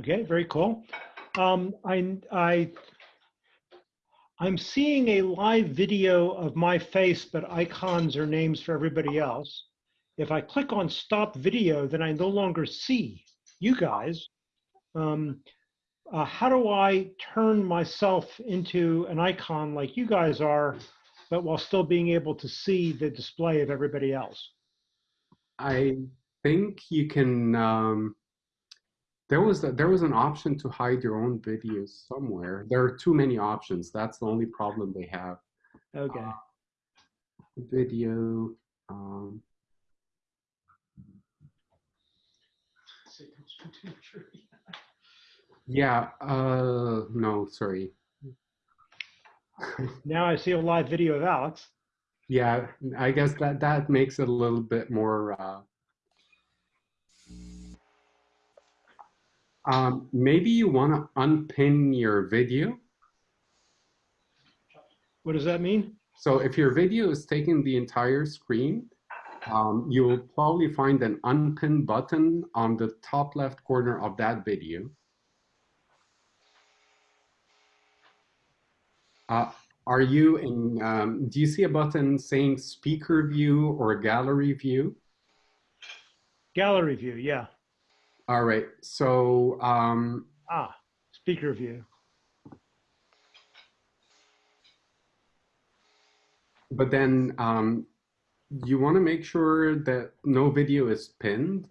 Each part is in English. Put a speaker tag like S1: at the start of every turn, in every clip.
S1: Okay, very cool. Um, I, I, I'm seeing a live video of my face, but icons are names for everybody else. If I click on stop video, then I no longer see you guys. Um, uh, how do I turn myself into an icon like you guys are, but while still being able to see the display of everybody else?
S2: I think you can. Um, there was a, there was an option to hide your own videos somewhere. There are too many options. That's the only problem they have.
S1: Okay.
S2: Uh, video. Um, yeah. Uh, no, sorry.
S1: Now I see a live video of Alex.
S2: Yeah, I guess that that makes it a little bit more. Uh, um, maybe you want to unpin your video.
S1: What does that mean?
S2: So if your video is taking the entire screen, um, you will probably find an unpin button on the top left corner of that video. Uh, are you in, um, do you see a button saying speaker view or gallery view?
S1: Gallery view, yeah.
S2: All right, so um,
S1: Ah, speaker view.
S2: but then um, you want to make sure that no video is pinned.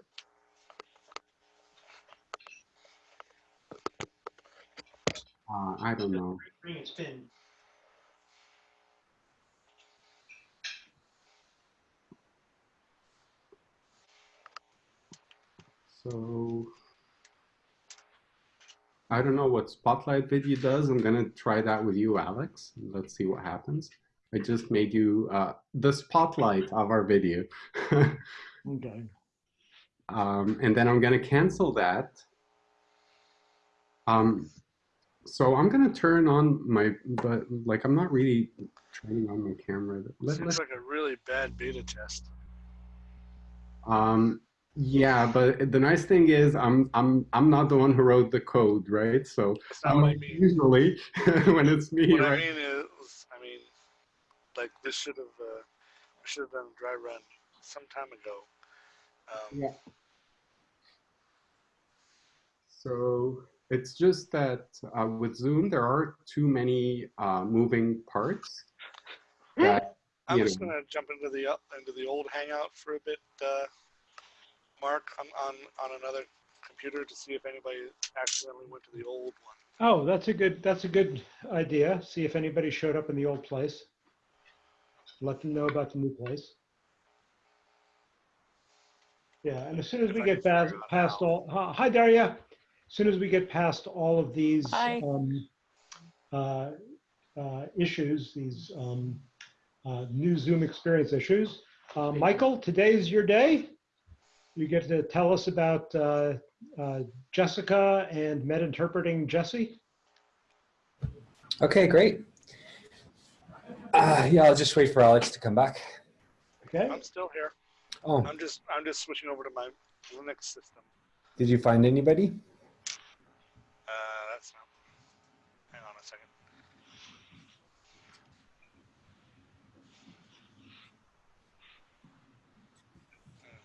S2: Uh, I don't know.
S1: Green spin.
S2: So I don't know what Spotlight video does. I'm gonna try that with you, Alex. Let's see what happens. I just made you uh, the spotlight of our video.
S1: Okay.
S2: um, and then I'm gonna cancel that. Um, so I'm gonna turn on my, but like I'm not really turning on my camera. Let,
S3: Seems like a really bad beta test.
S2: Um, yeah, but the nice thing is I'm I'm I'm not the one who wrote the code, right? So
S3: That's not what I mean.
S2: usually when it's me,
S3: What I mean is, I mean, like this should have, uh, we should have done a dry run some time ago. Um,
S2: Yeah. So it's just that uh, with Zoom there are too many uh, moving parts. That
S3: I'm just
S2: know,
S3: gonna jump into the uh, into the old Hangout for a bit, uh, Mark, on, on on another computer to see if anybody accidentally went to the old one.
S1: Oh, that's a good, that's a good idea. See if anybody showed up in the old place. Let them know about the new place. Yeah, and as soon as
S3: If
S1: we
S3: I
S1: get past, past all, hi- hi Daria. As soon as we get past all of these um, uh, uh, issues, these um, uh, new Zoom experience issues. Uh, Michael, today's your day. You get to tell us about uh, uh, Jessica and med interpreting Jessie.
S4: Okay, great. Uh, yeah, I'll just wait for Alex to come back.
S1: Okay.
S3: I'm still here.
S4: Oh,
S3: I'm just I'm just switching over to my Linux system.
S4: did you find anybody?
S3: Uh, that's not. Hang on a second. Hmm.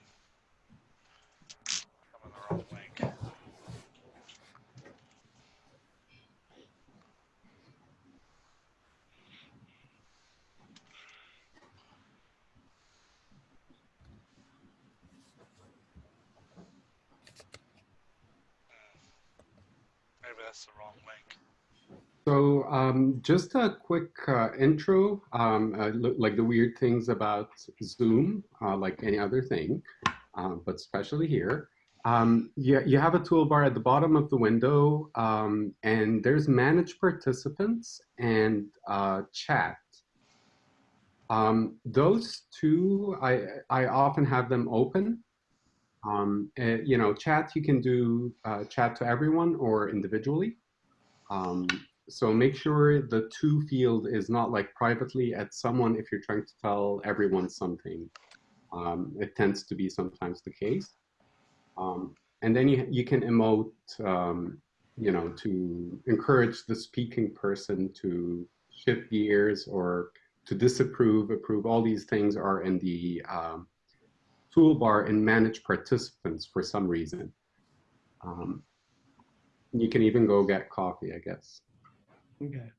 S3: I'm on the wrong link. Maybe the wrong link.
S2: So um, just a quick uh, intro, um, uh, like the weird things about Zoom, uh, like any other thing, uh, but especially here. Um, you, you have a toolbar at the bottom of the window, um, and there's manage participants and uh, chat. Um, those two, I, I often have them open. Um, eh, you know, chat, you can do uh, chat to everyone or individually. Um, so make sure the to field is not like privately at someone if you're trying to tell everyone something. Um, it tends to be sometimes the case. Um, and then you, you can emote, um, you know, to encourage the speaking person to shift gears or to disapprove, approve. All these things are in the um, toolbar in manage participants for some reason. Um, you can even go get coffee, I guess.
S1: Okay.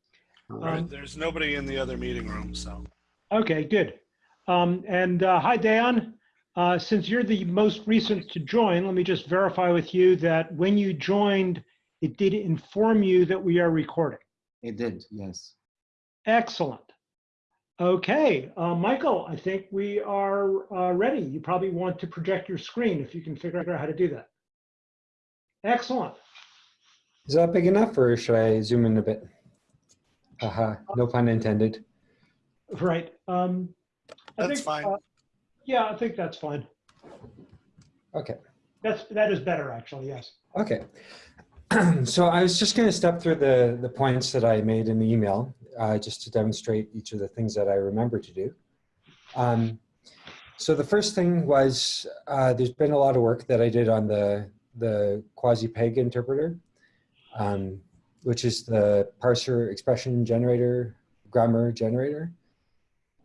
S2: All
S3: Right,
S1: Um,
S3: there's nobody in the other meeting room, so.
S1: Okay, good. Um, and uh, hi, Dan. Uh, since you're the most recent to join, let me just verify with you that when you joined, it did inform you that we are recording.
S5: It did, yes.
S1: Excellent. Okay, uh, Michael, I think we are uh, ready. You probably want to project your screen if you can figure out how to do that. Excellent.
S4: Is that big enough or should I zoom in a bit? Haha, no pun intended.
S1: Right. Um, I
S3: That's
S1: think,
S3: fine.
S1: uh, yeah, I think that's fine.
S4: Okay,
S1: That's that is better, actually. Yes.
S4: okay. So I was just going to step through the, the points that I made in the email, uh, just to demonstrate each of the things that I remember to do. Um, so the first thing was, uh, there's been a lot of work that I did on the, the quasi-peg interpreter, um, which is the parser expression generator, grammar generator.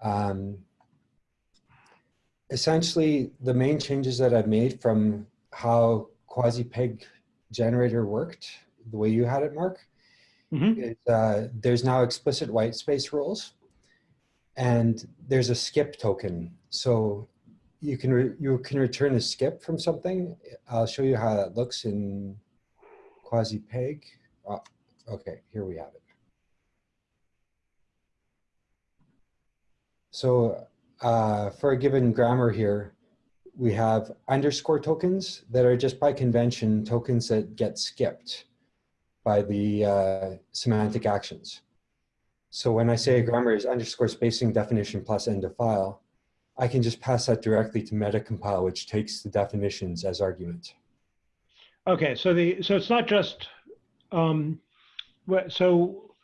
S4: Um, essentially, the main changes that I've made from how quasi-peg generator worked, the way you had it, Mark,
S1: Mhm.
S4: is uh, there's now explicit white space rules, and there's a skip token. So you can you can return a skip from something. I'll show you how that looks in quasi-peg. Oh, okay, here we have it. So uh, for a given grammar here, we have underscore tokens that are just by convention tokens that get skipped by the uh, semantic actions. So when I say a grammar is underscore spacing definition plus end of file, I can just pass that directly to metacompile, which takes the definitions as argument.
S1: Okay, so the so it's not just um, so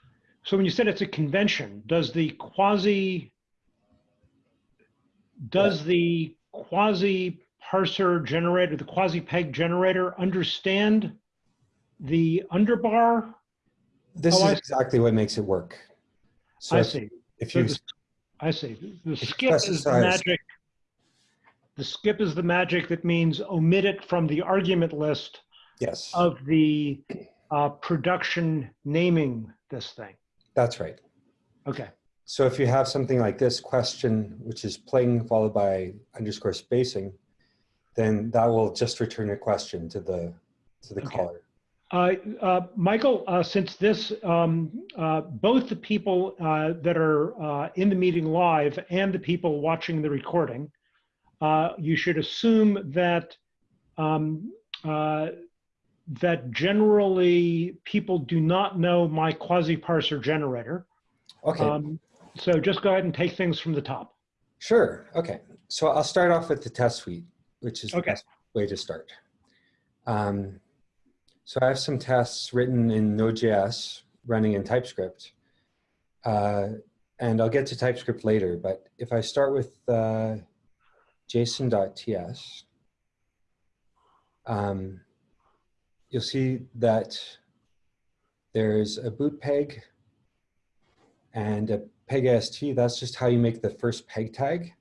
S1: so when you said it's a convention, does the quasi does the quasi parser generator, the quasi peg generator, understand the underbar?
S4: This
S1: Oh,
S4: is exactly what makes it work. So
S1: I
S4: if,
S1: see.
S4: if
S1: So
S4: you
S1: the- I see. The skip is the magic. The skip is the magic that means omit it from the argument list
S4: yes,
S1: of the uh, production naming this thing.
S4: that's right.
S1: Okay.
S4: So if you have something like this question, which is pling followed by underscore spacing, then that will just return a question to the to the
S1: Okay.
S4: caller.
S1: Uh, uh, Michael, uh, since this, um, uh, both the people uh, that are uh, in the meeting live and the people watching the recording, uh, you should assume that um, uh, that generally people do not know my quasi-parser generator.
S4: Okay,
S1: Um, so just go ahead and take things from the top.
S4: sure. Okay, so I'll start off with the test suite, which is the best way to start. Um, so I have some tests written in Node.js running in TypeScript. Uh, and I'll get to TypeScript later, but if I start with uh, json.ts, um, you'll see that there's a boot peg and a peg AST. That's just how you make the first peg tag.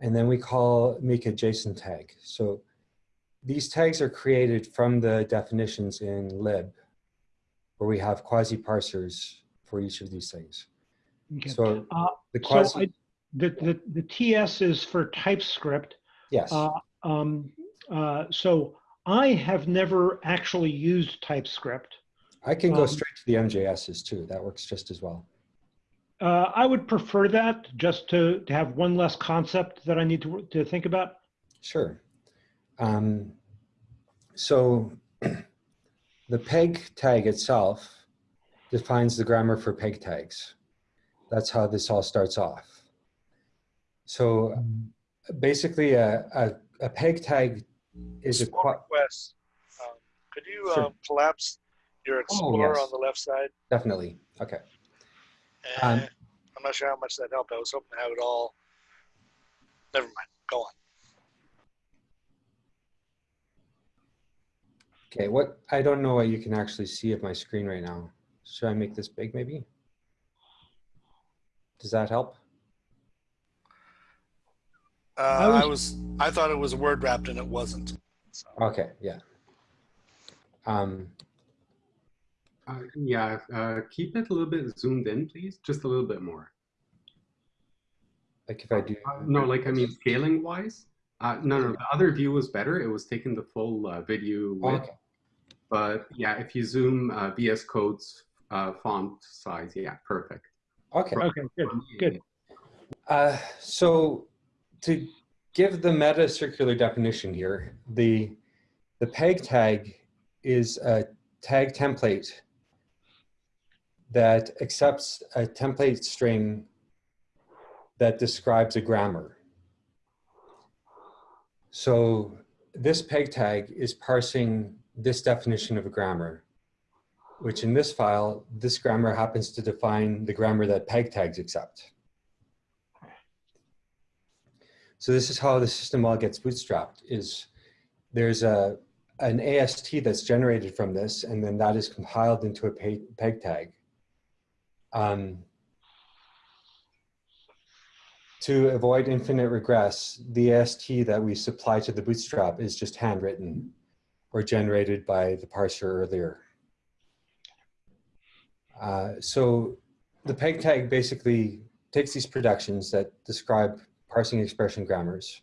S4: And then we call make a JSON tag. So these tags are created from the definitions in lib, where we have quasi parsers for each of these things.
S1: Okay.
S4: So
S1: Uh,
S4: the
S1: So I, the, the, the TS is for TypeScript.
S4: yes,
S1: Uh, um, uh, so I have never actually used TypeScript.
S4: I can go
S1: um,
S4: straight to the MJSs too. That works just as well.
S1: Uh, I would prefer that just to, to have one less concept that I need to, to think about.
S4: Sure. Um, so the peg tag itself defines the grammar for peg tags. That's how this all starts off. So basically a, a, a peg tag is a,
S3: Small request. Um, Could you
S4: Sure.
S3: um, collapse your Explorer
S4: yes.
S3: on the left side?
S4: definitely, okay. Um,
S3: Eh, I'm not sure how much that helped. I was hoping to have it all. Never mind. Go on.
S4: Okay, what, I don't know what you can actually see of my screen right now. Should I make this big maybe? Does that help?
S3: Uh,
S1: I
S3: I was I thought it was word wrapped and it wasn't. So,
S4: Okay, yeah. Um,
S2: Uh, yeah, uh, keep it a little bit zoomed in, please. Just a little bit more.
S4: like if I do,
S2: Uh, no, like I mean, scaling wise. Uh, no, no, the other view was better. It was taking the full uh, video width.
S4: okay,
S2: But yeah, if you zoom uh, VS Code's uh, font size, yeah, perfect.
S4: okay.
S1: Okay, good, good.
S4: Uh, so to give the meta circular definition here, the, the peg tag is a tag template that accepts a template string that describes a grammar. So this peg tag is parsing this definition of a grammar, which in this file, this grammar happens to define the grammar that peg tags accept. So this is how the system all gets bootstrapped is there's a, an AST that's generated from this, and then that is compiled into a peg, tag. Um, to avoid infinite regress, the AST that we supply to the bootstrap is just handwritten or generated by the parser earlier. Uh, so the peg tag basically takes these productions that describe parsing expression grammars.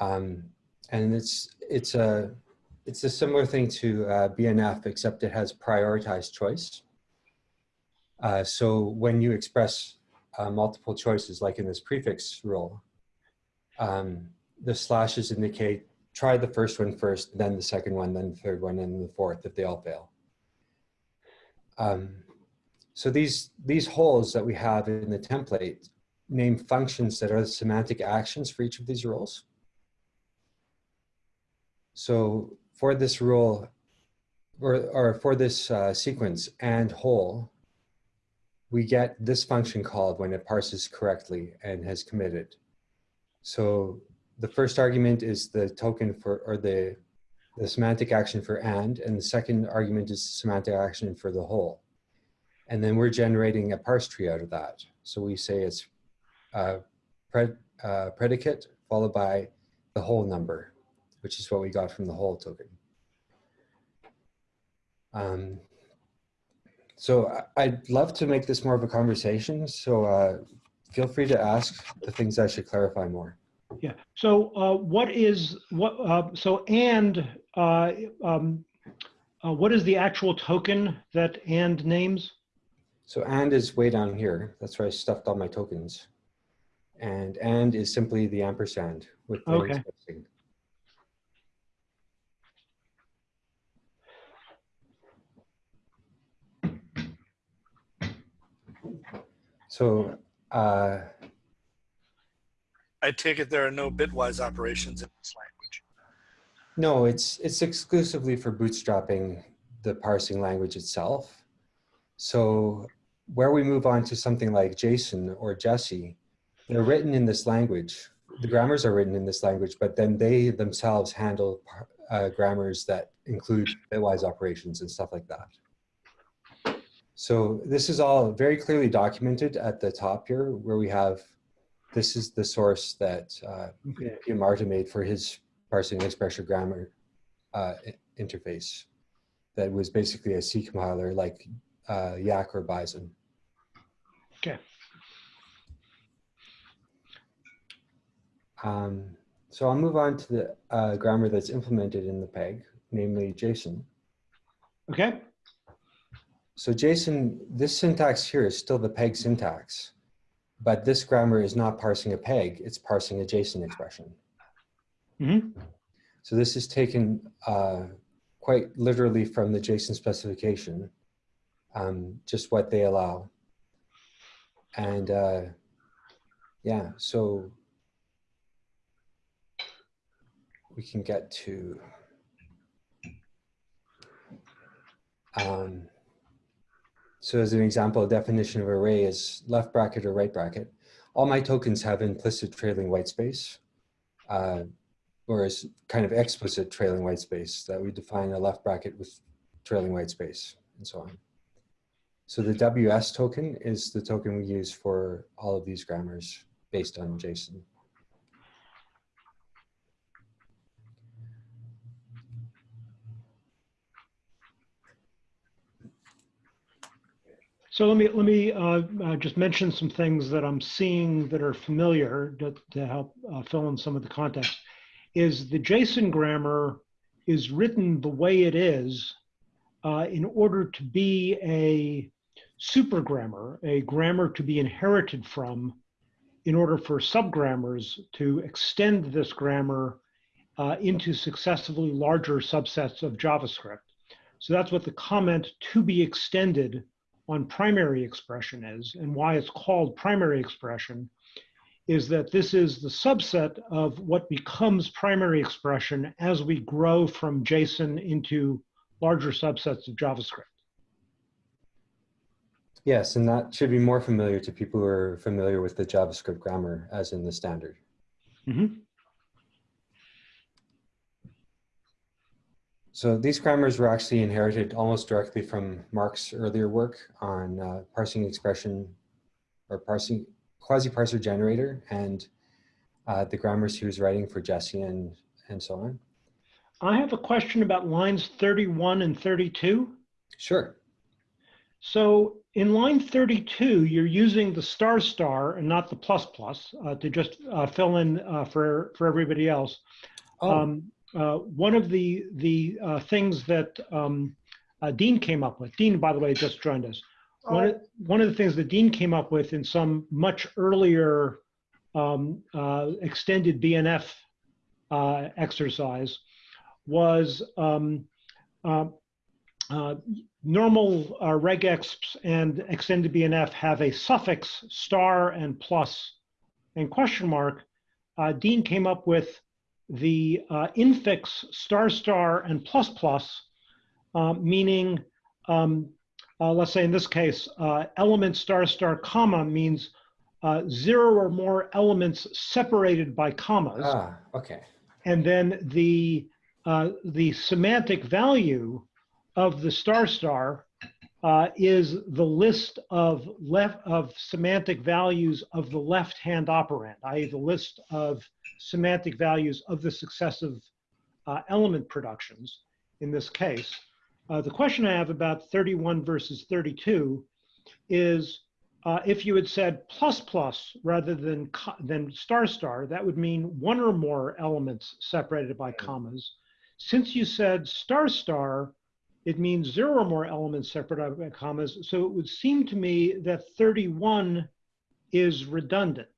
S4: Um, and it's, it's, a, it's a similar thing to uh, BNF, except it has prioritized choice. Uh, so when you express uh, multiple choices, like in this prefix rule, um, the slashes indicate try the first one first, then the second one, then the third one, and the fourth if they all fail. Um, so these, these holes that we have in the template name functions that are the semantic actions for each of these rules. So for this rule, or, or for this uh, sequence and whole, we get this function called when it parses correctly and has committed. So the first argument is the token for, or the, the semantic action for and, and the second argument is semantic action for the whole. And then we're generating a parse tree out of that. So we say it's uh, pred, predicate followed by the whole number, which is what we got from the whole token. Um, so I'd love to make this more of a conversation. So uh, feel free to ask the things I should clarify more.
S1: Yeah, so uh, what is, what, uh, so and, uh, um, uh, what is the actual token that and names?
S4: So and is way down here. That's where I stuffed all my tokens. And and is simply the ampersand with the
S1: Okay.
S4: So uh,
S3: I take it there are no bitwise operations in this language.
S4: No, it's it's exclusively for bootstrapping the parsing language itself. So where we move on to something like JSON or Jessie, they're written in this language. The grammars are written in this language, but then they themselves handle uh, grammars that include bitwise operations and stuff like that. So this is all very clearly documented at the top here, where we have this is the source that uh,
S1: Okay.
S4: Piumarta made for his parsing expression grammar uh, interface that was basically a C compiler like uh, Yacc or Bison.
S1: Okay.
S4: Um, so I'll move on to the uh, grammar that's implemented in the PEG, namely JSON.
S1: Okay,
S4: So JSON, this syntax here is still the PEG syntax, but this grammar is not parsing a PEG, it's parsing a JSON expression.
S1: hmm
S4: So this is taken uh, quite literally from the JSON specification, um, just what they allow. And uh, yeah, so we can get to um, so as an example, a definition of array is left bracket or right bracket. All my tokens have implicit trailing white space. Uh, or is kind of explicit trailing white space that we define a left bracket with trailing white space and so on. So the WS token is the token we use for all of these grammars based on JSON.
S1: So let me let me uh, uh, just mention some things that I'm seeing that are familiar to, to help uh, fill in some of the context. Is the JSON grammar is written the way it is uh, in order to be a super grammar, a grammar to be inherited from, in order for subgrammars to extend this grammar uh, into successively larger subsets of JavaScript. So that's what the comment to be extended on primary expression is and why it's called primary expression is that this is the subset of what becomes primary expression as we grow from JSON into larger subsets of JavaScript.
S4: Yes, and that should be more familiar to people who are familiar with the JavaScript grammar as in the standard.
S1: Mhm.
S4: So these grammars were actually inherited almost directly from Mark's earlier work on uh, parsing expression or parsing quasi-parser generator and uh, the grammars he was writing for Jessie and, and so on.
S1: I have a question about lines 31 and 32.
S4: Sure.
S1: So in line 32, you're using the star star and not the plus plus uh, to just uh, fill in uh, for, for everybody else.
S4: Oh,
S1: Um, uh, one of the, the uh, things that um, uh, Dean came up with, Dean, by the way, just joined us. One, of, one of the things that Dean came up with in some much earlier um, uh, extended BNF uh, exercise was um, uh, uh, normal uh, regexps and extended BNF have a suffix star and plus and question mark. Uh, Dean came up with the uh, infix star star and plus plus, uh, meaning, um, uh, let's say in this case, uh, element star star comma means uh, zero or more elements separated by commas.
S4: ah, okay.
S1: And then the, uh, the semantic value of the star star uh, is the list of left of semantic values of the left-hand operand, i.e. the list of semantic values of the successive uh, element productions in this case. Uh, the question I have about 31 versus 32 is uh, if you had said plus plus rather than than star star, that would mean one or more elements separated by commas. Since you said star star, it means zero or more elements separated by commas. So it would seem to me that 31 is redundant.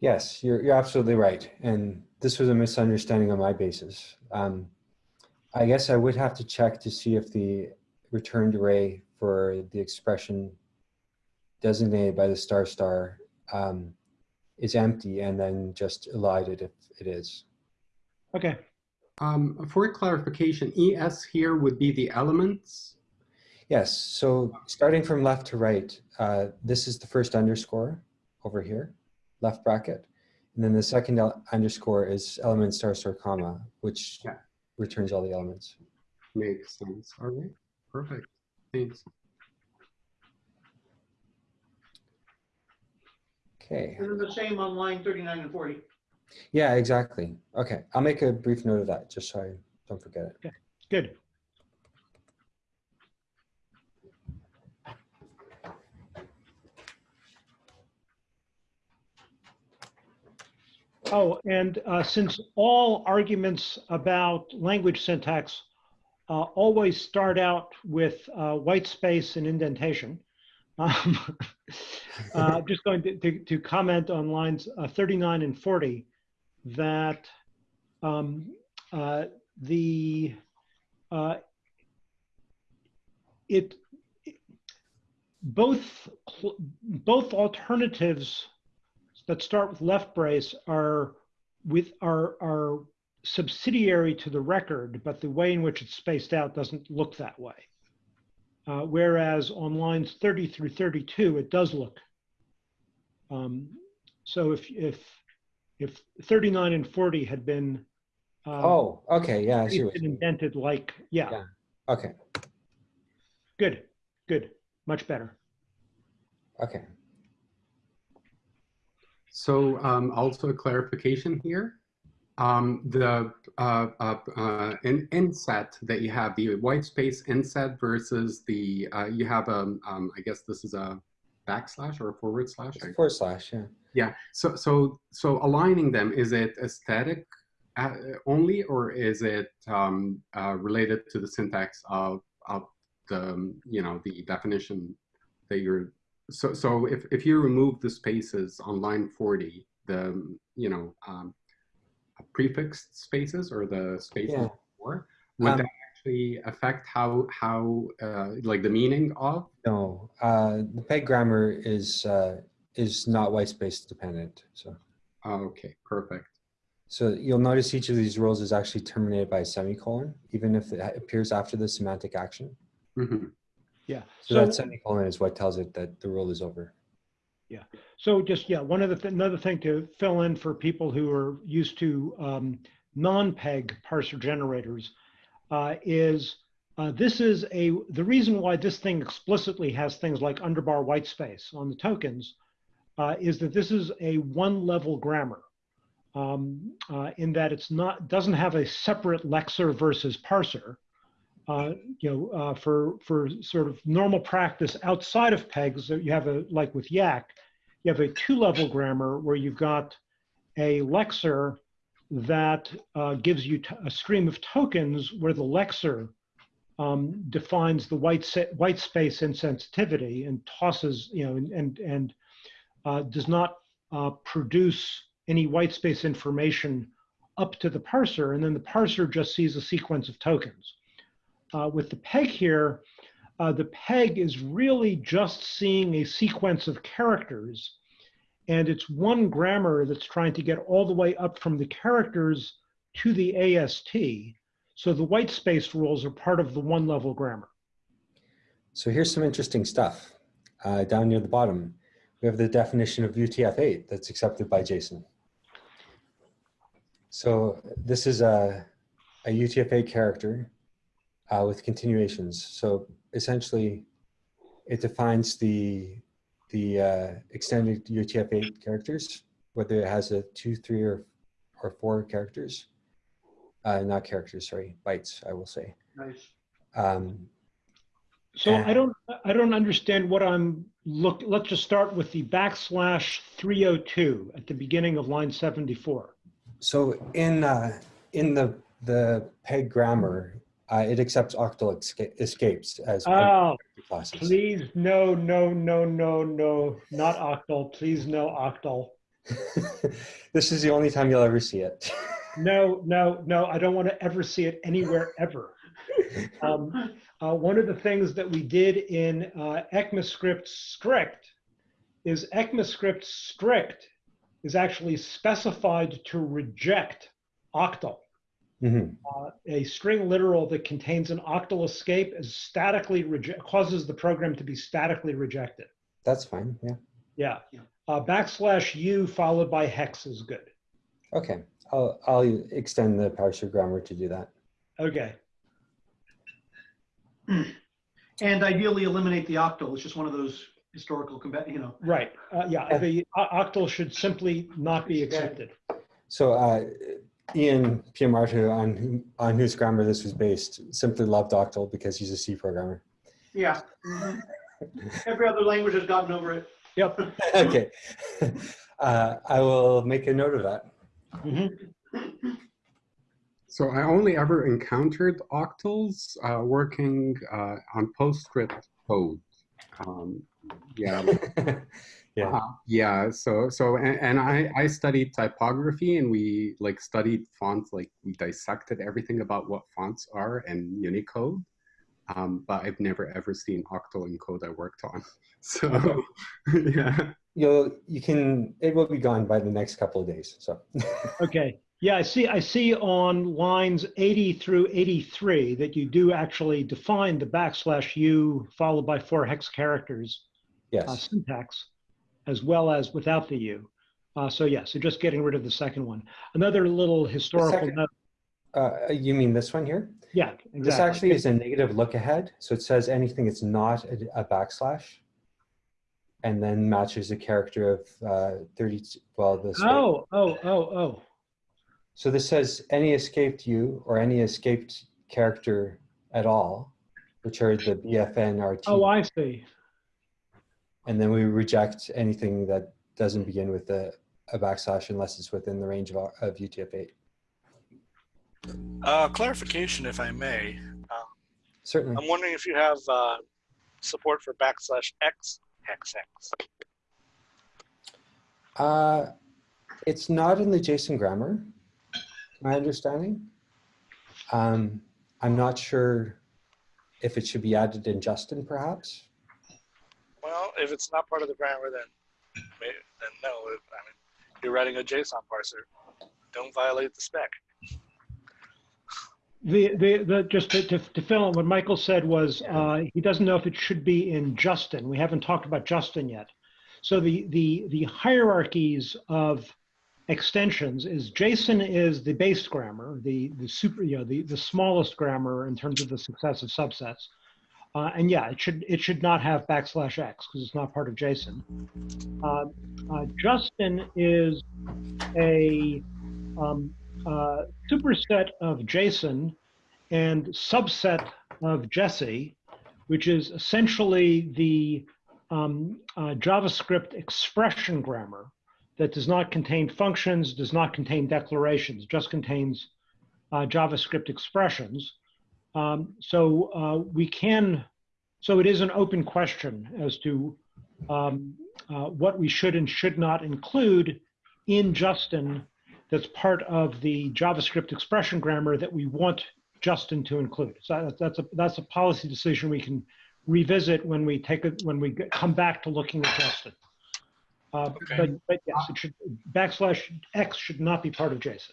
S4: Yes, you're, you're absolutely right. And this was a misunderstanding on my basis. Um, I guess I would have to check to see if the returned array for the expression designated by the star star um, is empty and then just elided if it is.
S1: Okay.
S2: Um, for clarification, ES here would be the elements.
S4: Yes, so starting from left to right, uh, this is the first underscore over here, left bracket. And then the second underscore is element star star comma, which
S2: Yeah.
S4: returns all the elements.
S2: Makes sense. All right, perfect. Thanks.
S4: Okay,
S5: And then the same on line 39 and 40.
S4: Yeah, exactly. Okay, I'll make a brief note of that just so I don't forget it.
S1: Good. Oh, and uh, since all arguments about language syntax uh, always start out with uh, white space and indentation, um, uh, just going to, to, to comment on lines uh, 39 and 40 that um, uh, the uh, it both both alternatives that start with left brace are with are are subsidiary to the record, but the way in which it's spaced out doesn't look that way. Uh, whereas on lines 30 through 32, it does look. Um, so if if if 39 and 40 had been uh,
S4: Oh, okay, yeah, I see
S1: it's
S4: what you mean.
S1: indented like, yeah,
S4: Yeah. Okay,
S1: good, good, much better.
S4: okay.
S2: So um, also a clarification here. Um, the uh, uh, uh, in, inset that you have, the white space inset versus the, uh, you have, um, um, I guess this is a backslash or a forward slash?
S4: It's a forward slash, yeah.
S2: Yeah, so, so, so aligning them, is it aesthetic uh, only or is it um, uh, related to the syntax of, of the, um, you know, the definition that you're, so, so if, if you remove the spaces on line 40, the, you know, um, prefixed spaces or the spaces
S4: Yeah.
S2: before, would
S4: Um,
S2: that actually affect how, how, uh, like the meaning of?
S4: No, uh, the peg grammar is, uh, is not white space dependent, so.
S2: Oh, okay, perfect.
S4: So you'll notice each of these rules is actually terminated by a semicolon, even if it appears after the semantic action.
S2: Mhm.
S1: Yeah.
S4: So that semicolon is what tells it that the rule is over. Yeah.
S1: So just, yeah, one other, th- another thing to fill in for people who are used to um, non-PEG parser generators uh, is uh, this is a, the reason why this thing explicitly has things like underbar white space on the tokens uh, is that this is a one level grammar um, uh, in that it's not, doesn't have a separate lexer versus parser. Uh, you know, uh, for, for sort of normal practice outside of PEGs, you have a, like with Yacc, you have a two-level grammar where you've got a lexer that uh, gives you a stream of tokens where the lexer um, defines the white white space insensitivity and tosses, you know, and and, and does not uh, produce any white space information up to the parser, and then the parser just sees a sequence of tokens. Uh, with the peg here, uh, the peg is really just seeing a sequence of characters and it's one grammar that's trying to get all the way up from the characters to the AST. So the white space rules are part of the one level grammar.
S4: So here's some interesting stuff. Uh, down near the bottom, we have the definition of UTF-8 that's accepted by JSON. So this is a, a UTF-8 character uh, with continuations. So essentially, it defines the the uh, extended UTF-8 characters, whether it has a two, three, or or four characters. Uh, not characters, sorry, bytes. I will say.
S5: Nice.
S4: Um,
S1: So I don't I don't understand what I'm look. Let's just start with the backslash 302 at the beginning of line 74.
S4: So in uh, in the the peg grammar, uh, it accepts octal esca- escapes as
S1: Oh,
S4: classes.
S1: please no no no no no not octal. Please no octal.
S4: this is the only time you'll ever see it.
S1: No no no. I don't want to ever see it anywhere ever. Um, uh, one of the things that we did in uh, ECMAScript strict is ECMAScript strict is actually specified to reject octal.
S4: Mhm.
S1: Uh, a string literal that contains an octal escape is statically reject causes the program to be statically rejected.
S4: That's fine. Yeah.
S1: Yeah.
S5: Yeah.
S1: Uh, backslash u followed by hex is good.
S4: Okay. I'll I'll extend the parser grammar to do that.
S1: Okay.
S5: And ideally eliminate the octal. It's just one of those historical, comba- you know.
S1: Right. Uh, yeah.
S4: Yeah.
S1: The octal should simply not be accepted.
S4: So uh, Ian Piumarta, on whom, on whose grammar this was based, simply loved octal because he's a C programmer.
S5: Yeah. Mhm. Every other language has gotten over it.
S1: Yep.
S4: okay. Uh, I will make a note of that.
S1: Mhm.
S2: So I only ever encountered octals uh, working uh, on PostScript code. Um, yeah,
S4: yeah.
S2: uh, yeah. So so and, and I I studied typography and we like studied fonts like we dissected everything about what fonts are and Unicode. Um, but I've never ever seen octal in code I worked on. So yeah.
S4: You'll you can it will be gone by the next couple of days. So
S1: Okay. Yeah, I see. I see on lines 80 through 83 that you do actually define the backslash u followed by four hex characters uh, syntax, as well as without the u. Uh, so yeah, so just getting rid of the second one. Another little historical
S4: second-
S1: note.
S4: Uh, you mean this one here?
S1: Yeah, exactly.
S4: This actually is a negative look ahead. So it says anything that's not a, a backslash. And then matches the character of uh, 30, well, this.
S1: Oh, oh, oh, oh.
S4: So this says any escaped you or any escaped character at all, which are the BFNRT.
S1: Oh, I see.
S4: And then we reject anything that doesn't begin with a, a backslash unless it's within the range of, of UTF-8.
S3: Uh, clarification, if I may.
S4: Certainly.
S3: I'm wondering if you have uh, support for backslash x hex hex.
S4: Uh, it's not in the JSON grammar, my understanding. Um, I'm not sure if it should be added in Justin, perhaps.
S3: Well, if it's not part of the grammar, then then no. I mean, you're writing a JSON parser. Don't violate the spec.
S1: The, the, the, just to, to, to fill in, what Michael said was, uh, he doesn't know if it should be in Justin. We haven't talked about Justin yet. So the, the, the hierarchies of extensions is JSON is the base grammar, the, the super, you know, the, the smallest grammar in terms of the successive subsets. Uh, and yeah, it should, it should not have backslash X because it's not part of JSON. Uh, uh, Justin is a, um, uh, superset of JSON and subset of Jessie, which is essentially the um, uh, JavaScript expression grammar that does not contain functions, does not contain declarations, just contains uh, JavaScript expressions. Um, so uh, we can, so it is an open question as to um, uh, what we should and should not include in Justin that's part of the JavaScript expression grammar that we want Justin to include. So that's a that's a policy decision we can revisit when we take it when we come back to looking at Justin. Uh,
S3: Okay.
S1: but, but yes, it should backslash X should not be part of JSON.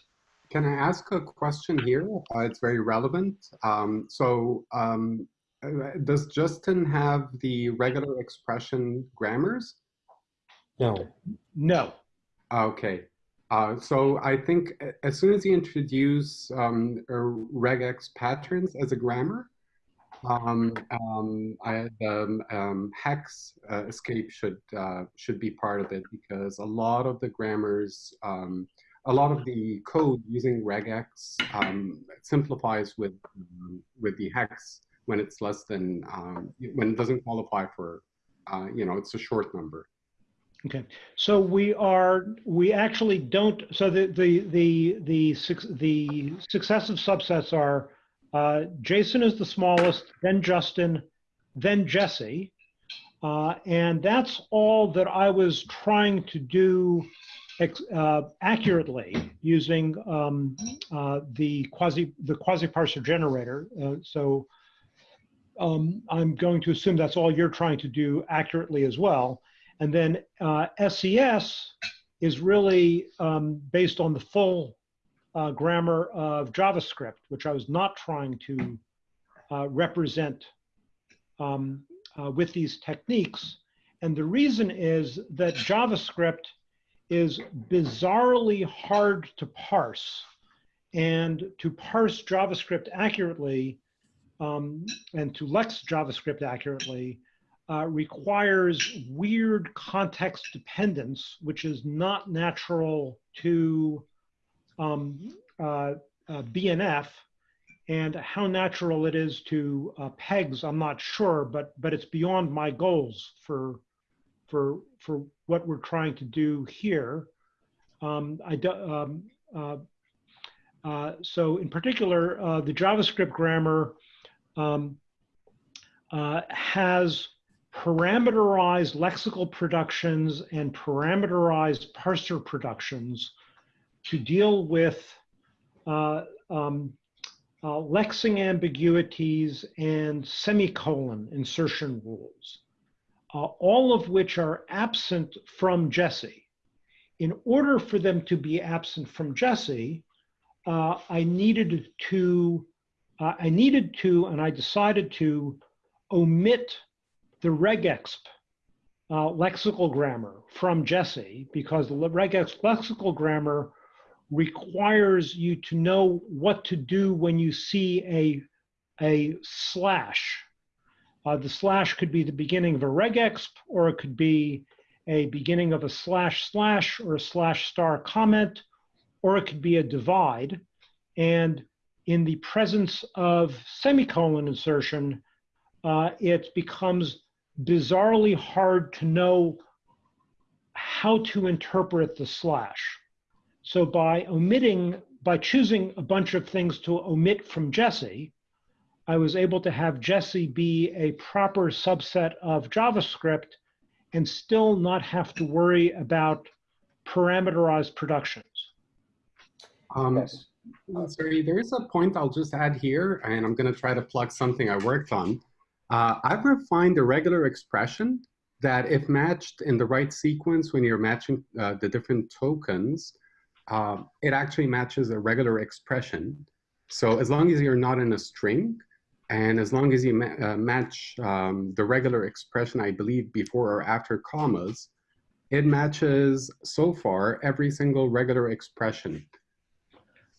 S2: Can I ask a question here? Uh, it's very relevant. Um, so um, uh, does Justin have the regular expression grammars?
S4: No.
S1: No.
S2: Okay. Uh, so I think as soon as you introduce um, uh, regex patterns as a grammar, I, um, um, hex uh, escape should uh, should be part of it because a lot of the grammars, um, a lot of the code using regex um, simplifies with um, with the hex when it's less than um, when it doesn't qualify for uh, you know it's a short number.
S1: Okay, so we are, we actually don't, so the, the, the, the, the successive subsets are uh, JSON is the smallest, then Justin, then Jessie. Uh, and that's all that I was trying to do uh, accurately using um, uh, the quasi, the quasi parser generator. Uh, so um, I'm going to assume that's all you're trying to do accurately as well. And then uh, SES is really um, based on the full uh, grammar of JavaScript, which I was not trying to uh, represent um, uh, with these techniques. And the reason is that JavaScript is bizarrely hard to parse. And to parse JavaScript accurately um, and to lex JavaScript accurately, uh, requires weird context dependence, which is not natural to um, uh, uh, BNF. And how natural it is to uh, pegs, I'm not sure, but but it's beyond my goals for for for what we're trying to do here. Um, I do, um, uh, uh, so in particular, uh, the JavaScript grammar um, has parameterized lexical productions and parameterized parser productions to deal with uh, um, uh, lexing ambiguities and semicolon insertion rules, uh, all of which are absent from Jessie. In order for them to be absent from Jessie, uh, I needed to, uh, I needed to, and I decided to omit the regexp uh, lexical grammar from Jessie because the regexp lexical grammar requires you to know what to do when you see a, a slash. Uh, the slash could be the beginning of a regexp, or it could be a beginning of a slash slash or a slash star comment, or it could be a divide. And in the presence of semicolon insertion, uh, it becomes bizarrely hard to know how to interpret the slash. So by omitting, by choosing a bunch of things to omit from Jessie, I was able to have Jessie be a proper subset of JavaScript and still not have to worry about parameterized productions.
S2: Um,
S4: Yes.
S2: Uh, Sorry, there is a point I'll just add here, and I'm going to try to plug something I worked on. Uh, I've refined a regular expression that if matched in the right sequence when you're matching uh, the different tokens, uh, it actually matches a regular expression. So as long as you're not in a string, and as long as you ma uh, match um, the regular expression, I believe, before or after commas, it matches so far every single regular expression.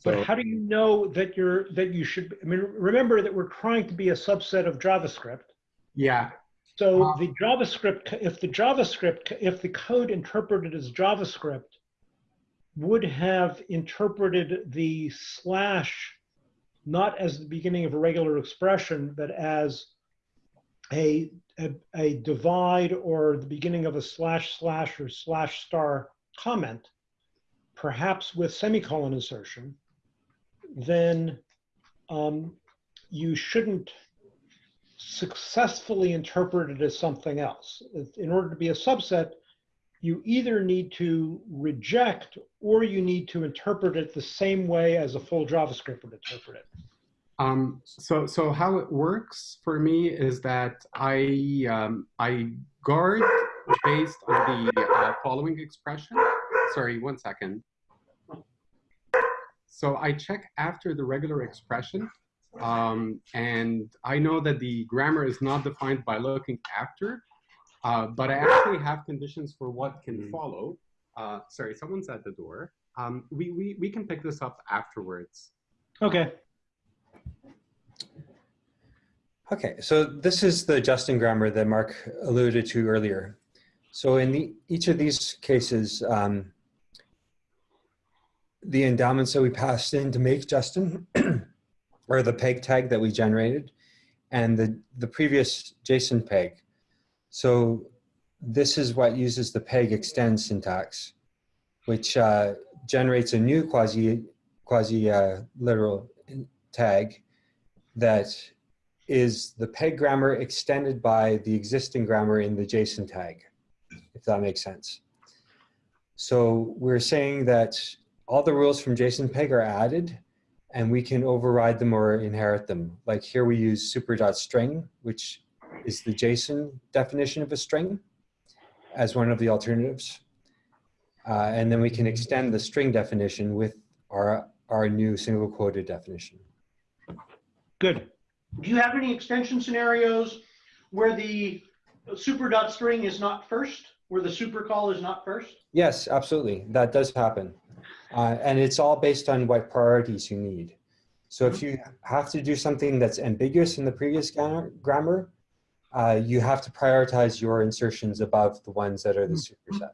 S1: But
S2: So-
S1: how do you know that you're, that you should, I mean, remember that we're trying to be a subset of JavaScript.
S2: Yeah,
S1: So
S2: Uh,
S1: the JavaScript, if the JavaScript, if the code interpreted as JavaScript would have interpreted the slash not as the beginning of a regular expression, but as a, a, a divide or the beginning of a slash slash or slash star comment, perhaps with semicolon insertion, then um, you shouldn't successfully interpret it as something else. In order to be a subset, you either need to reject or you need to interpret it the same way as a full JavaScript would interpret it.
S2: Um, so, so how it works for me is that I, um, I guard based on the uh, following expression. Sorry, one second. So I check after the regular expression, um, and I know that the grammar is not defined by looking after, uh, but I actually have conditions for what can follow. Uh, sorry, someone's at the door. Um, we, we, we can pick this up afterwards.
S1: Okay,
S4: Okay, so this is the Justin grammar that Mark alluded to earlier. So in the, each of these cases, um, the endowments that we passed in to make Justin or the peg tag that we generated and the, the previous JSON peg. So this is what uses the peg extend syntax, which uh, generates a new quasi, quasi uh, literal tag that is the peg grammar extended by the existing grammar in the JSON tag, if that makes sense. So we're saying that all the rules from JSON peg are added and we can override them or inherit them. Like here we use super.string, which is the JSON definition of a string as one of the alternatives. Uh, and then we can extend the string definition with our, our new single quoted definition.
S1: good.
S5: Do you have any extension scenarios where the super dot string is not first, where the super call is not first?
S4: Yes, absolutely. That does happen. Uh, and it's all based on what priorities you need. So if you have to do something that's ambiguous in the previous grammar, uh, you have to prioritize your insertions above the ones that are the superset.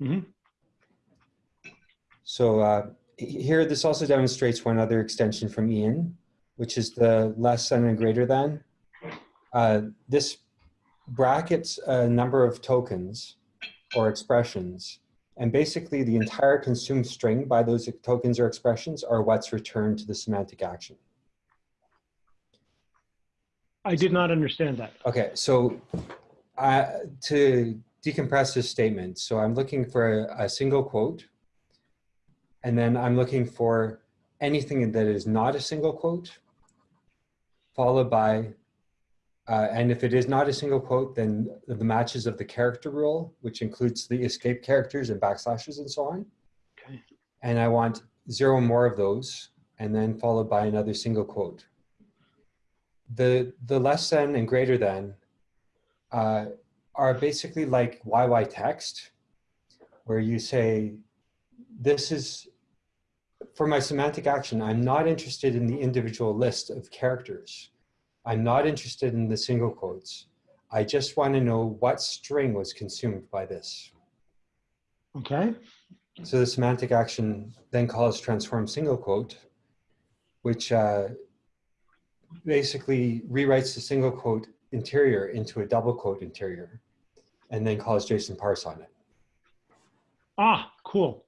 S1: Mhm.
S4: So uh, here, this also demonstrates one other extension from Ian, which is the less than and greater than. Uh, this brackets a number of tokens or expressions and basically the entire consumed string by those tokens or expressions are what's returned to the semantic action.
S1: I did not understand that.
S4: Okay, so uh, to decompress this statement, so I'm looking for a, a single quote, and then I'm looking for anything that is not a single quote, followed by, uh, and if it is not a single quote, then the matches of the character rule, which includes the escape characters and backslashes and so on.
S1: Okay.
S4: And I want zero more of those, and then followed by another single quote the the less than and greater than uh, are basically like yytext, where you say, this is for my semantic action, I'm not interested in the individual list of characters. I'm not interested in the single quotes. I just want to know what string was consumed by this.
S1: Okay,
S4: So the semantic action then calls transform single quote, which uh, basically rewrites the single quote interior into a double quote interior, and then calls JSON parse on it.
S1: ah, cool.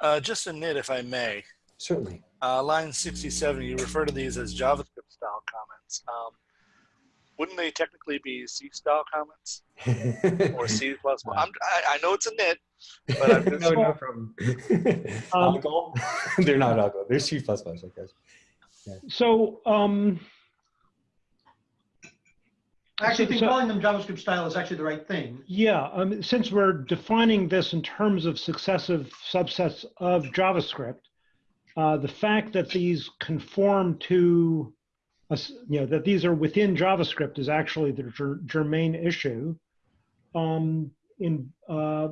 S3: Uh, just a nit, if I may.
S4: Certainly.
S3: Uh, line 67, you refer to these as JavaScript style comments. Um, wouldn't they technically be C style comments or C plus? I'm, I, I know it's a nit, but I'm just,
S4: no, no problem.
S1: Um,
S4: Algol? They're not algol. They're C++, plus I guess.
S1: So, um,
S5: I actually think
S1: So-
S5: calling them JavaScript style is actually the right thing.
S1: yeah, um, since we're defining this in terms of successive subsets of JavaScript, uh, the fact that these conform to, a s- you know, that these are within JavaScript is actually the ger- germane issue. Um, in, uh,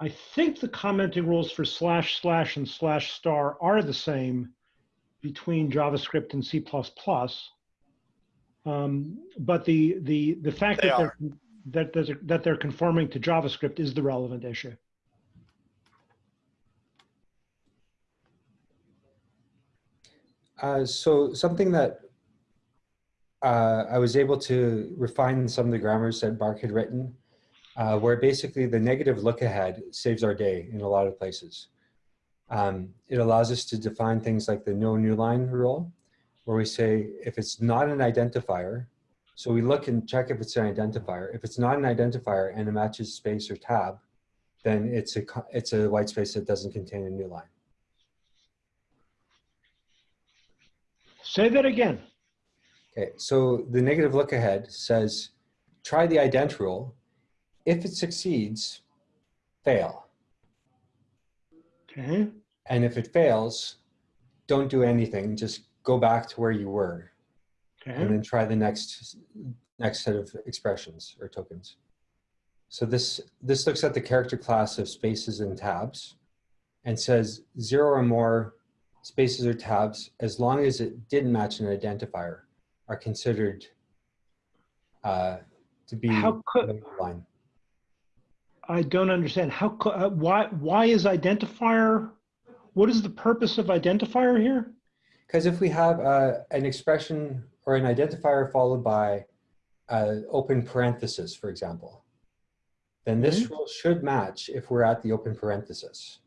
S1: I think the commenting rules for slash slash and slash star are the same between JavaScript and C++. Um, but the, the, the fact
S3: They
S1: that
S3: are.
S1: they're, that, they're- that they're conforming to JavaScript is the relevant issue.
S4: Uh, so something that uh, I was able to refine some of the grammars that Mark had written, uh, where basically the negative look ahead saves our day in a lot of places. Um, it allows us to define things like the no new line rule, where we say if it's not an identifier, so we look and check if it's an identifier. If it's not an identifier and it matches space or tab, then it's a it's a white space that doesn't contain a new line.
S1: Say that again.
S4: Okay, so the negative look ahead says, try the ident rule. If it succeeds, fail.
S1: Okay.
S4: And if it fails, don't do anything, just go back to where you were
S1: Okay.
S4: and then try the next, next set of expressions or tokens. So this, this looks at the character class of spaces and tabs and says zero or more spaces or tabs, as long as it didn't match an identifier, are considered uh, to be
S1: How could-
S4: line.
S1: I don't understand. How, uh, why, why is identifier, what is the purpose of identifier here?
S4: Because if we have uh, an expression or an identifier followed by uh, open parenthesis, for example, then this rule should match if we're at the open parenthesis.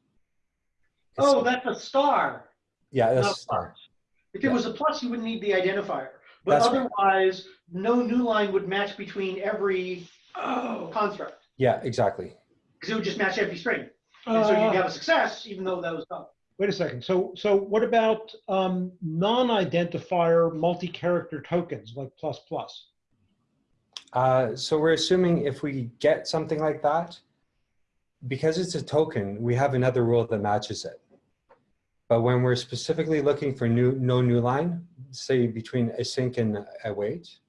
S5: Oh, that's a star.
S4: yeah, that's a star.
S5: If it
S4: Yeah.
S5: was a plus, you wouldn't need the identifier. But
S4: That's right.
S5: otherwise, no new line would match between every
S1: Oh.
S5: construct.
S4: Yeah, exactly.
S5: Because it would just match every string. And so you'd
S1: Uh,
S5: have a success, even though that was done.
S1: wait a second. So, so what about um, non-identifier multi-character tokens like plus plus?
S4: Uh, so we're assuming if we get something like that, because it's a token, we have another rule that matches it. But when we're specifically looking for new, no new line, say between async and a await,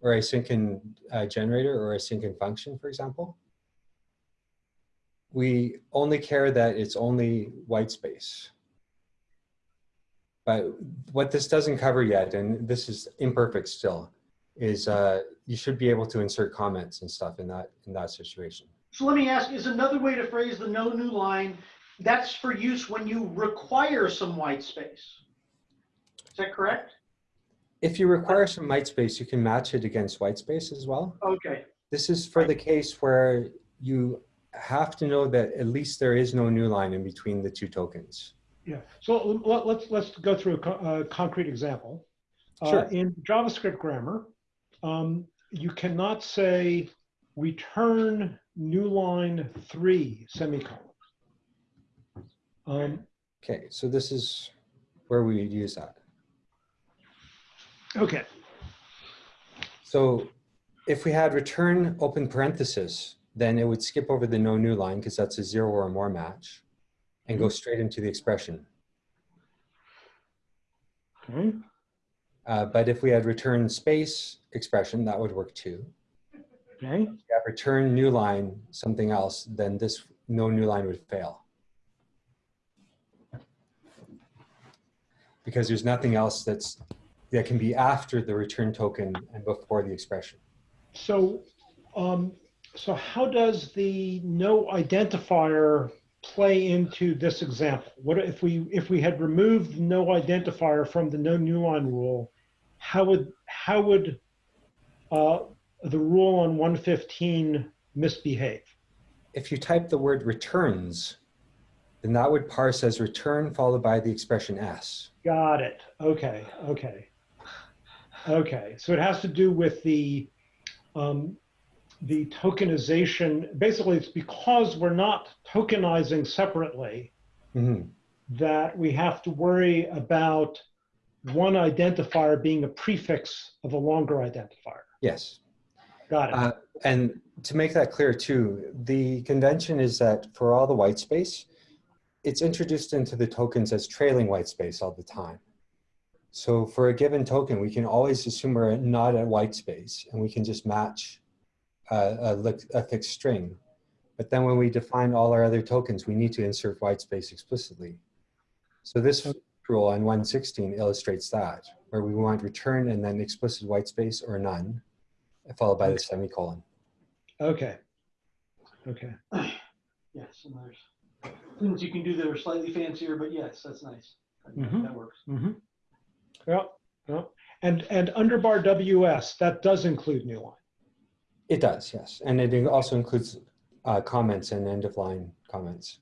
S4: or async and uh, generator, or async and function, for example, we only care that it's only white space. But what this doesn't cover yet, and this is imperfect still, is uh, you should be able to insert comments and stuff in that in that situation.
S5: So let me ask, is another way to phrase the no new line, that's for use when you require some white space? Is that correct?
S4: If you require some white space, you can match it against white space as well.
S5: Okay.
S4: This is for the case where you have to know that at least there is no new line in between the two tokens.
S1: Yeah. So let, let's let's go through a, co- a concrete example. Uh,
S4: Sure.
S1: in JavaScript grammar, um, you cannot say return new line three semicolon. Um,
S4: Okay, so this is where we would use that.
S1: okay.
S4: So if we had return open parenthesis, then it would skip over the no new line because that's a zero or more match and go straight into the expression.
S1: Okay.
S4: Uh, but if we had return space expression, that would work too.
S1: Okay,
S4: If return new line something else, then this no new line would fail. Because there's nothing else that's that can be after the return token and before the expression.
S1: so, um, so how does the no identifier play into this example? What if we, if we had removed no identifier from the no new line rule, how would, how would uh, the rule on 115 misbehave?
S4: If you type the word returns, then that would parse as return followed by the expression s.
S1: Got it. Okay, okay. Okay, so it has to do with the, um, the tokenization. Basically, it's because we're not tokenizing separately
S4: Mhm.
S1: that we have to worry about one identifier being a prefix of a longer identifier.
S4: Yes.
S1: Got it.
S4: Uh, and to make that clear too, the convention is that for all the white space, it's introduced into the tokens as trailing white space all the time. So for a given token, we can always assume we're not at white space and we can just match a, a, a fixed string. But then when we define all our other tokens, we need to insert white space explicitly. So this rule on 116 illustrates that, where we want return and then explicit white space or none, followed by the semicolon.
S1: Okay. Okay.
S5: Yes, and there's things you can do that are slightly fancier, but yes, that's nice. That-
S1: Mhm.
S5: That works.
S1: Mm-hmm. Yeah, yeah. And, and underbar WS, that does include new line.
S4: It does, yes. And it also includes uh, comments and end of line comments.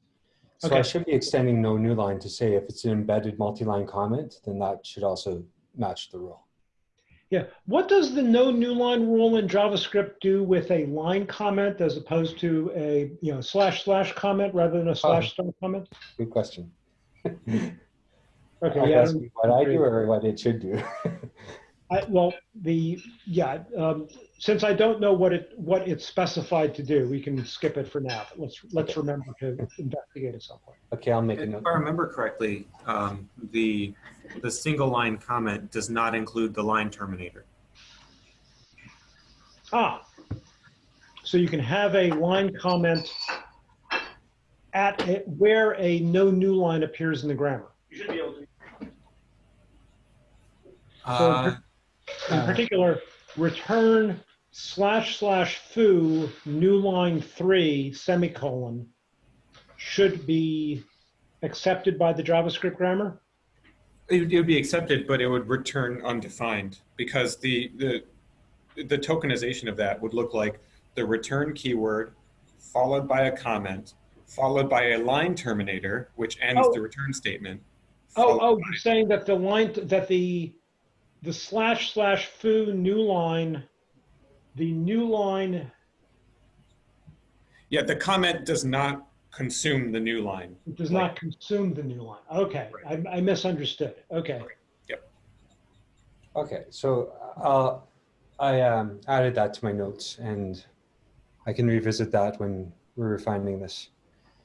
S4: So I should be extending no new line to say if it's an embedded multi-line comment, then that should also match the rule.
S1: Yeah. What does the no new line rule in JavaScript do with a line comment as opposed to a, you know, slash slash comment rather than a slash star comment?
S4: Good question.
S1: Okay,
S4: Are you
S1: yeah. I
S4: asking what I do or what it should do?
S1: I, well, the, yeah, um, since I don't know what it, what it's specified to do, we can skip it for now. But let's, let's remember to investigate at some point.
S4: Okay, I'll make a note.
S6: If
S4: note.
S6: I remember correctly, um, the, the single line comment does not include the line terminator.
S1: Ah, so you can have a line comment at a, where a no new line appears in the grammar.
S5: You should be able to.
S6: Uh,
S1: In
S4: Uh,
S1: particular, return slash slash foo new line three semicolon should be accepted by the JavaScript grammar.
S6: It, would- it would be accepted, but it would return undefined because the, the, the tokenization of that would look like the return keyword followed by a comment, followed by a line terminator, which ends
S1: Oh.
S6: the return statement.
S1: Oh, oh, you're saying that the line, that the, the slash slash foo new line, the new line
S6: Yeah, the comment does not consume the new line.
S1: does not consume the new line. Okay, I, I misunderstood. Okay, Yep.
S4: Okay, so uh, I um, added that to my notes and I can revisit that when we're refining this.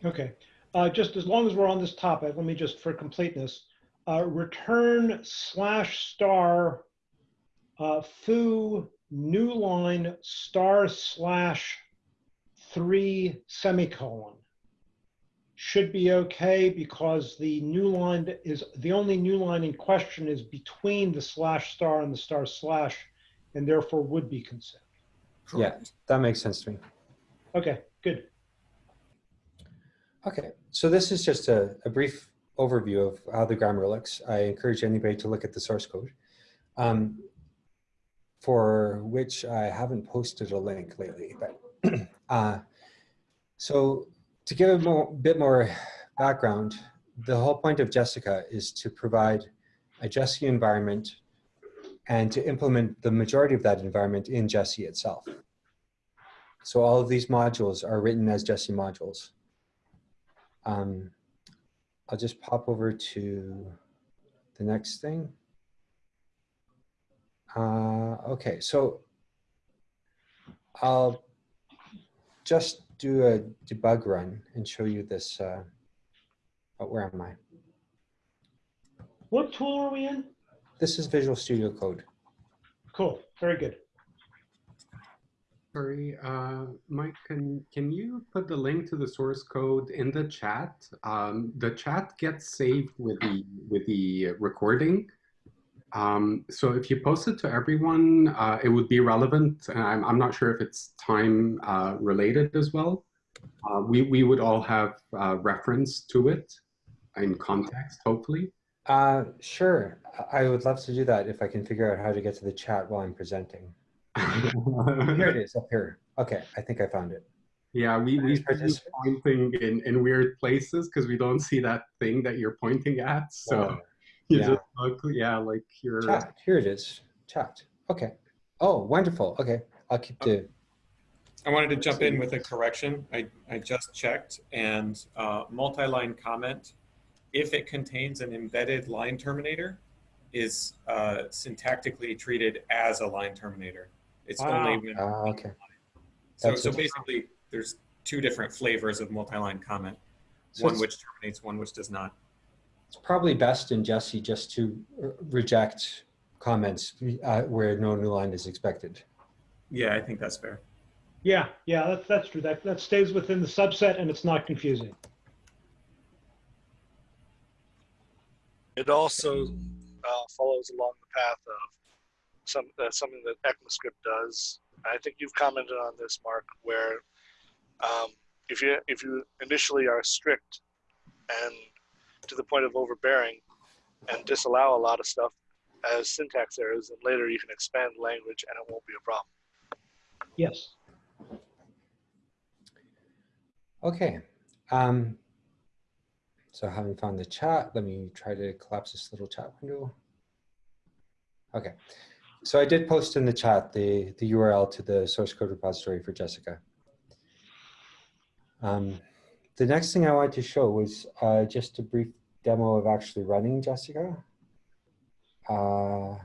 S1: okay. Uh, just as long as we're on this topic, let me just, for completeness, uh, return slash star uh, foo new line star slash three semicolon should be okay because the new line is, the only new line in question is between the slash star and the star slash and therefore would be considered.
S4: Yeah, that makes sense to me.
S1: Okay, good.
S4: Okay, so this is just a, a brief overview of how the grammar looks. I encourage anybody to look at the source code, um, for which I haven't posted a link lately. But uh, so to give a more, bit more background, the whole point of Jessica is to provide a Jessie environment and to implement the majority of that environment in Jessie itself. So all of these modules are written as Jessie modules. Um, I'll just pop over to the next thing. Uh, okay, so I'll just do a debug run and show you this. Uh, oh, where am I?
S1: What tool are we in?
S4: This is Visual Studio Code.
S1: Cool, very good.
S2: Sorry, uh, Mike, can, can you put the link to the source code in the chat? Um, the chat gets saved with the, with the recording. Um, so if you post it to everyone, uh, it would be relevant. And I'm, I'm not sure if it's time uh, related as well. Uh, we, we would all have uh, reference to it in context, hopefully.
S4: Uh, sure. I would love to do that if I can figure out how to get to the chat while I'm presenting. Here it is up here. Okay, I think I found it.
S2: Yeah, we, we
S4: Please
S2: see you pointing in, in weird places because we don't see that thing that you're pointing at. So
S4: Uh,
S2: you
S4: yeah.
S2: just look, yeah, like you're.
S4: Chat, here it is. Chat. Okay. Oh, wonderful. Okay, I'll keep the.
S6: I wanted to jump in with a correction. I, I just checked and uh, multi-line comment, if it contains an embedded line terminator, is uh, syntactically treated as a line terminator. It's
S1: Wow.
S6: only when,
S4: Ah, okay.
S6: so,
S4: That's
S6: so
S4: it.
S6: basically there's two different flavors of multi-line comment.
S4: So
S6: One which terminates, one which does not.
S4: It's probably best in Jessie just to reject comments uh, where no new line is expected.
S6: Yeah, I think that's fair.
S1: Yeah, yeah, that's, that's true. That, that stays within the subset and it's not confusing.
S3: It also uh, follows along the path of some uh, something that ECMAScript does. I think you've commented on this, Mark, where um, if you if you initially are strict and to the point of overbearing and disallow a lot of stuff as syntax errors, and later you can expand language and it won't be a problem.
S1: Yes.
S4: Okay. Um, so having found the chat, let me try to collapse this little chat window. Okay. So I did post in the chat the, the URL to the source code repository for Jessica. Um, the next thing I wanted to show was uh, just a brief demo of actually running Jessica. Uh,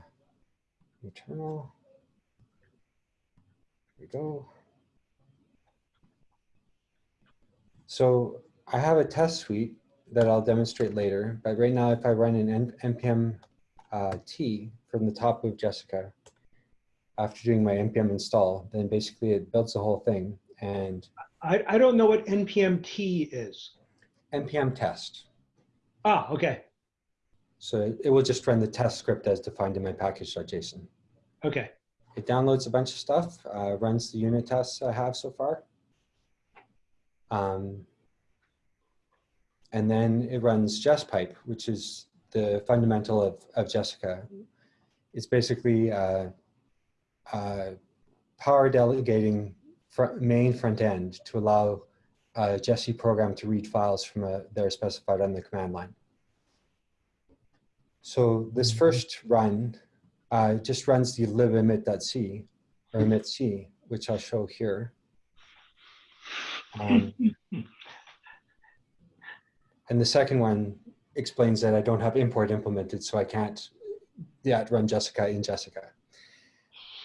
S4: eternal. Here we go. So I have a test suite that I'll demonstrate later, but right now if I run an npm uh, t from the top of Jessica, after doing my npm install, then basically it builds the whole thing and
S1: I, I don't know what NPMT is.
S4: npm test.
S1: Ah, okay,
S4: So it, it will just run the test script as defined in my package.json.
S1: okay.
S4: It downloads a bunch of stuff, uh, runs the unit tests I have so far. Um, and then it runs JessPipe, which is the fundamental of, of Jessica. It's basically uh, uh, power delegating fr main front end to allow a Jessie program to read files from a, that are specified on the command line. So this first run uh, just runs the libemit.c or emit.c, which I'll show here. Um, and the second one explains that I don't have import implemented, so I can't yet run Jessica in Jessica.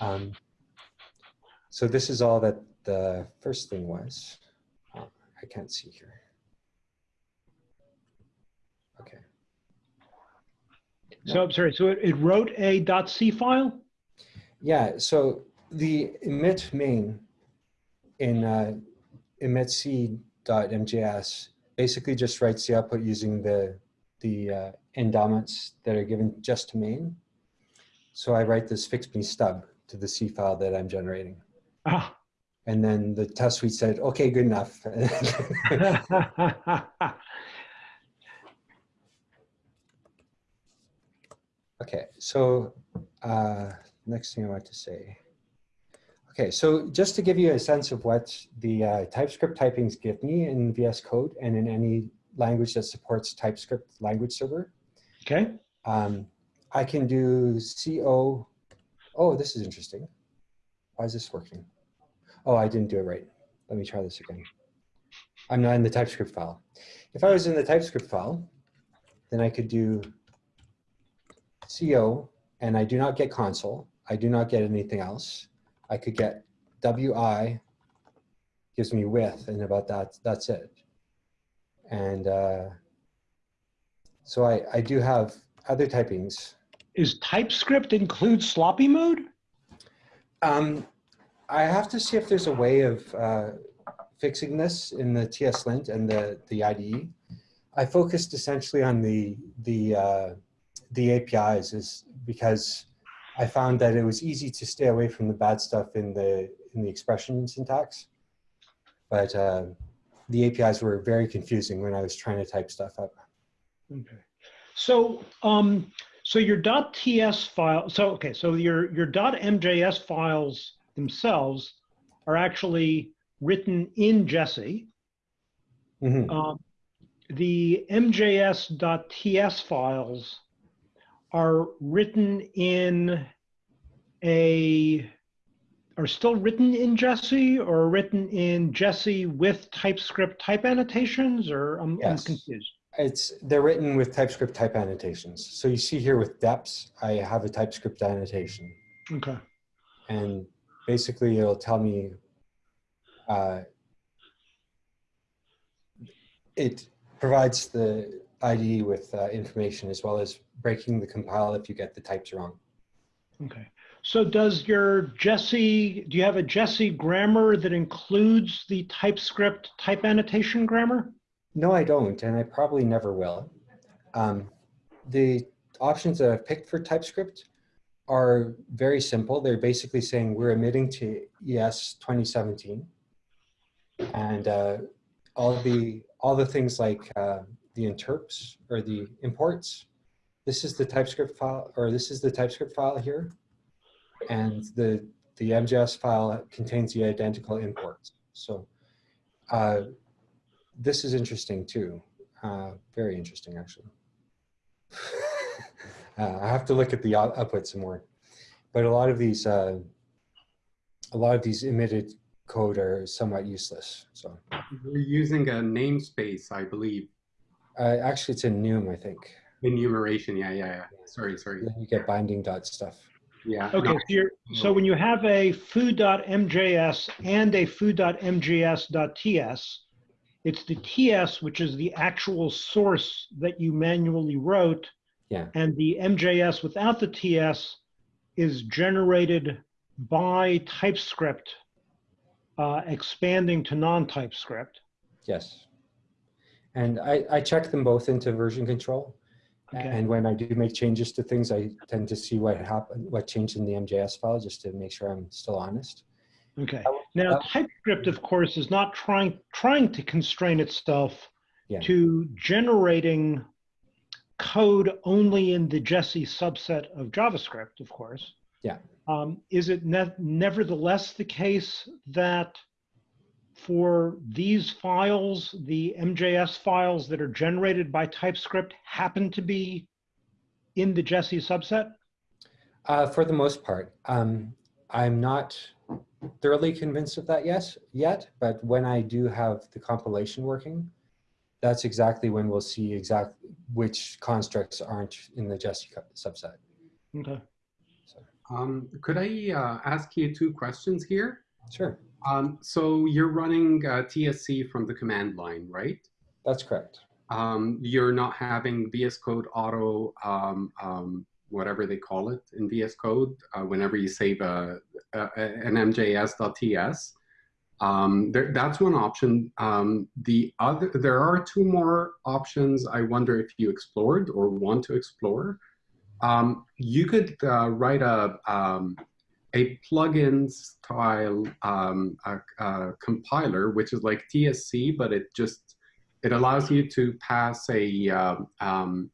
S4: Um, so this is all that the first thing was. Oh, I can't see here. Okay.
S1: So I'm sorry, so it, it wrote a .c file?
S4: Yeah, so the emit main in uh, emitc.mjs basically just writes the output using the the uh, endowments that are given just to main. So I write this fix me stub to the C file that I'm generating.
S1: Ah.
S4: And then the test suite said, okay, good enough. Okay, so uh, next thing I want to say. Okay, so just to give you a sense of what the uh, TypeScript typings give me in VS Code and in any language that supports TypeScript language server,
S1: Okay,
S4: um, I can do CO. Oh, this is interesting. Why is this working? Oh, I didn't do it right. Let me try this again. I'm not in the TypeScript file. If I was in the TypeScript file, then I could do CO, and I do not get console. I do not get anything else. I could get WI, gives me width, and about that, that's it. And uh, so I, I do have other typings.
S1: is TypeScript include sloppy mode?
S4: Um, I have to see if there's a way of uh, fixing this in the TS-Lint and the, the IDE. I focused essentially on the, the, uh, the APIs is because I found that it was easy to stay away from the bad stuff in the, in the expression syntax. But uh, the APIs were very confusing when I was trying to type stuff up.
S1: Okay. So, um, so your .ts file, so, okay, so your, your .mjs files themselves are actually written in Jessie.
S4: Mhm.
S1: Um, the mjs.ts files are written in a, are still written in Jessie or written in Jessie with TypeScript type annotations or I'm, I'm
S4: Yes.
S1: confused.
S4: It's, they're written with TypeScript type annotations. So you see here with deps, I have a TypeScript annotation.
S1: Okay.
S4: And basically it'll tell me, uh, it provides the IDE with uh, information as well as breaking the compile if you get the types wrong.
S1: Okay. So does your Jessie, do you have a Jessie grammar that includes the TypeScript type annotation grammar?
S4: No, I don't, and I probably never will. Um, the options that I've picked for TypeScript are very simple. They're basically saying we're emitting to ES 2017. And uh, all the all the things like uh, the interps or the imports, this is the TypeScript file, or this is the TypeScript file here. And the, the MJS file contains the identical imports. So uh, this is interesting too. Uh, very interesting, actually. uh, I have to look at the output some more. But a lot of these, uh, a lot of these emitted code are somewhat useless. So
S2: We're using a namespace, I believe.
S4: uh, actually, it's in Noom, I think.
S2: Enumeration, yeah, yeah, yeah. Sorry, sorry.
S4: Then you get binding dot stuff.
S2: Yeah.
S1: Okay,
S2: no,
S1: so, you're, so when you have a foo.mjs and a foo.mjs.ts, it's the TS, which is the actual source that you manually wrote.
S4: Yeah.
S1: And the MJS without the TS is generated by TypeScript, uh, expanding to non-TypeScript.
S4: Yes. And I, I check them both into version control.
S1: Okay.
S4: And when I do make changes to things, I tend to see what happened, what changed in the MJS file, just to make sure I'm still honest.
S1: Okay. Now,
S4: that-
S1: TypeScript, of course, is not trying trying to constrain itself
S4: Yeah.
S1: to generating code only in the Jessie subset of JavaScript, of course.
S4: Yeah.
S1: Um, is it ne- nevertheless the case that for these files, the MJS files that are generated by TypeScript happen to be in the Jessie subset?
S4: Uh, for the most part, um, I'm not thoroughly convinced of that yes, yet, but when I do have the compilation working, that's exactly when we'll see exact which constructs aren't in the Jessie subset.
S1: Okay.
S2: Um, could I uh, ask you two questions here?
S4: Sure,
S2: Um, so you're running uh, TSC from the command line, right?
S4: that's correct.
S2: Um, you're not having VS Code auto, um, um, whatever they call it in VS Code, uh, whenever you save a, a, an MJS.ts. Um, there, that's one option. Um, the other, there are two more options. I wonder if you explored or want to explore. Um, you could uh, write a um, a plugin style um, a, a compiler, which is like TSC, but it just it allows you to pass a um, um,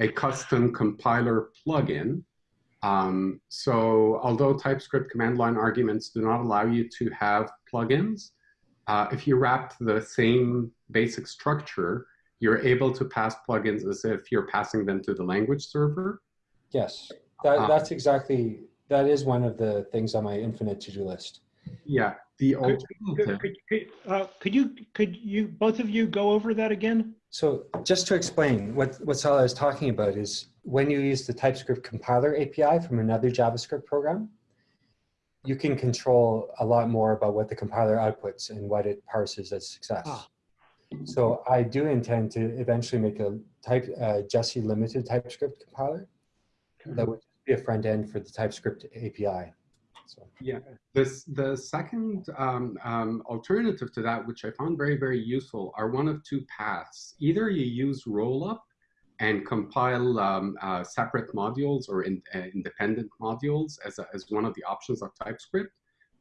S2: a custom compiler plugin. Um, so although TypeScript command line arguments do not allow you to have plugins, uh, if you wrap the same basic structure, you're able to pass plugins as if you're passing them to the language server.
S4: Yes, that,
S2: Uh,
S4: that's exactly, that is one of the things on my infinite to-do list.
S2: Yeah, the
S1: Could,
S2: alternative.
S1: could, could, uh, could you, could you, both of you go over that again?
S4: So just to explain, what, what Sala is talking about is when you use the TypeScript compiler API from another JavaScript program, you can control a lot more about what the compiler outputs and what it parses as success.
S1: Ah.
S4: So I do intend to eventually make a type uh, Jessie limited TypeScript compiler that would be a front end for the TypeScript API. So
S2: Yeah, this the second um, um, alternative to that, which I found very very useful, are one of two paths. Either you use rollup and compile um, uh, separate modules or in, uh, independent modules as, a, as one of the options of TypeScript.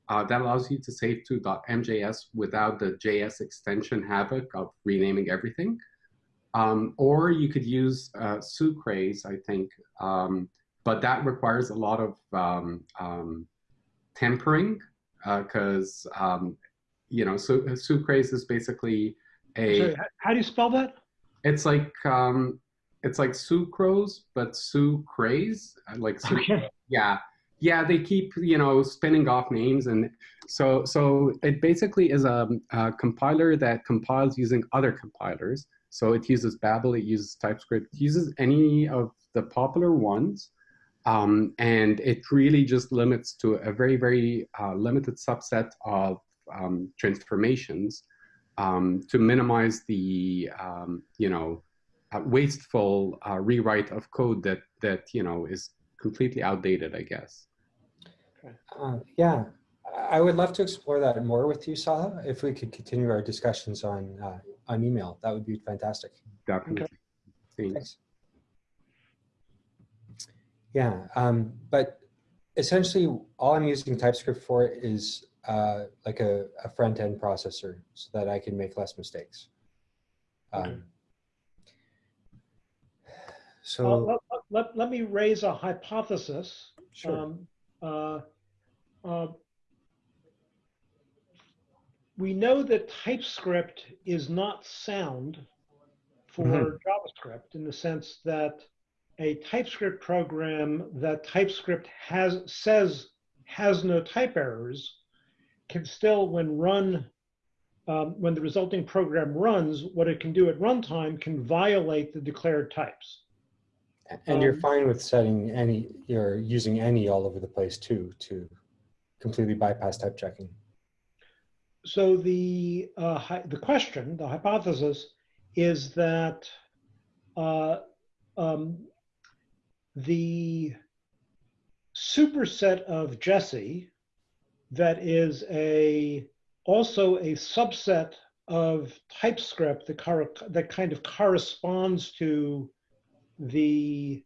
S2: Uh, that allows you to save to .mjs without the JS extension havoc of renaming everything. Um, or you could use uh, Sucrase, I think, um, but that requires a lot of um, um, tempering because um, you know so sucrase is basically a
S1: Sorry, how do you spell that?
S2: it's like um, it's like sucrose but sucrase uh, like su-
S1: Okay.
S2: yeah yeah they keep you know spinning off names and so so it basically is a, a compiler that compiles using other compilers so it uses babel it uses typescript it uses any of the popular ones um, and it really just limits to a very very uh, limited subset of um, transformations um, to minimize the um, you know uh, wasteful uh, rewrite of code that that you know is completely outdated i guess
S4: uh, yeah, I- I would love to explore that more with you, Saha. If we could continue our discussions on uh, on email, that would be fantastic.
S2: definitely Thanks.
S4: Thanks. Yeah, um, but essentially all I'm using TypeScript for is uh, like a, a front end processor so that I can make less mistakes.
S1: Okay.
S4: Um,
S1: Uh,
S4: so,
S1: let, let, let me raise a hypothesis.
S4: sure.
S1: Um, uh, uh, we know that TypeScript is not sound for
S4: Mhm.
S1: JavaScript in the sense that a TypeScript program that TypeScript has says has no type errors can still, when run, um, when the resulting program runs, what it can do at runtime can violate the declared types.
S4: And you're
S1: Um,
S4: fine with setting any, you're using any all over the place too, to completely bypass type checking.
S1: So the uh, the question, the hypothesis, is that uh, um, the superset of Jessie that is a also a subset of TypeScript that, that kind of corresponds to the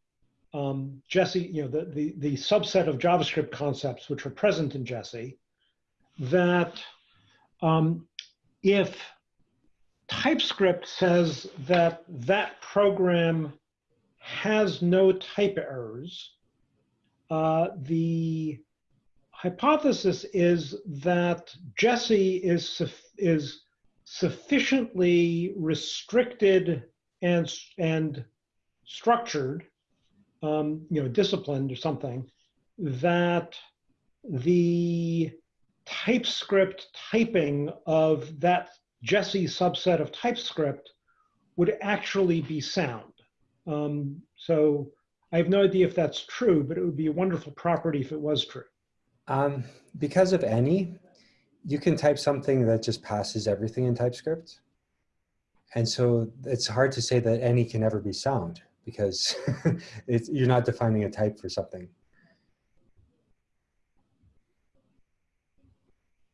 S1: um, Jessie, you know, the, the, the subset of JavaScript concepts which are present in Jessie, that um, if TypeScript says that that program has no type errors, uh, the hypothesis is that Jessie is, suf- is sufficiently restricted and, and structured, um, you know, disciplined or something, that the TypeScript typing of that Jessie subset of TypeScript would actually be sound. Um, so I have no idea if that's true, but it would be a wonderful property if it was true.
S4: Um, because of any, you can type something that just passes everything in TypeScript. And so it's hard to say that any can ever be sound because it's, you're not defining a type for something.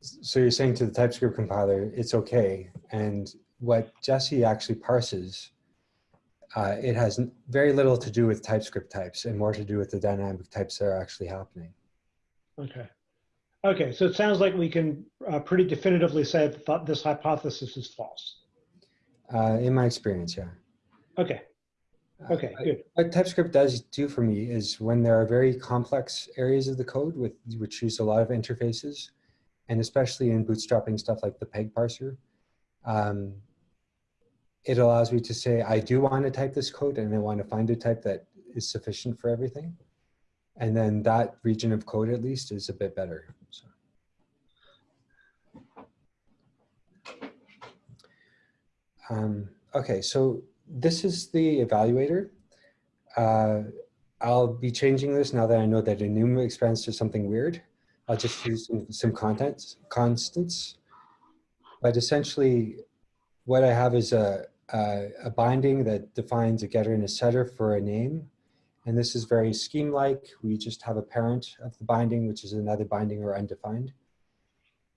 S4: So you're saying to the TypeScript compiler, it's okay. And what Jessie actually parses, uh, it has very little to do with TypeScript types and more to do with the dynamic types that are actually happening.
S1: Okay. Okay, so it sounds like we can uh, pretty definitively say that this hypothesis is false.
S4: Uh, in my experience, yeah.
S1: Okay,
S4: Uh,
S1: okay, good.
S4: What TypeScript does do for me is when there are very complex areas of the code with which use a lot of interfaces, and especially in bootstrapping stuff like the peg parser, um, it allows me to say, I do want to type this code and I want to find a type that is sufficient for everything. And then that region of code at least is a bit better. So. Um, okay, so this is the evaluator. Uh, I'll be changing this now that I know that enum expands to something weird. I'll just use some, some contents, constants. But essentially, what I have is a, a, a binding that defines a getter and a setter for a name. And this is very scheme-like. We just have a parent of the binding, which is another binding or undefined.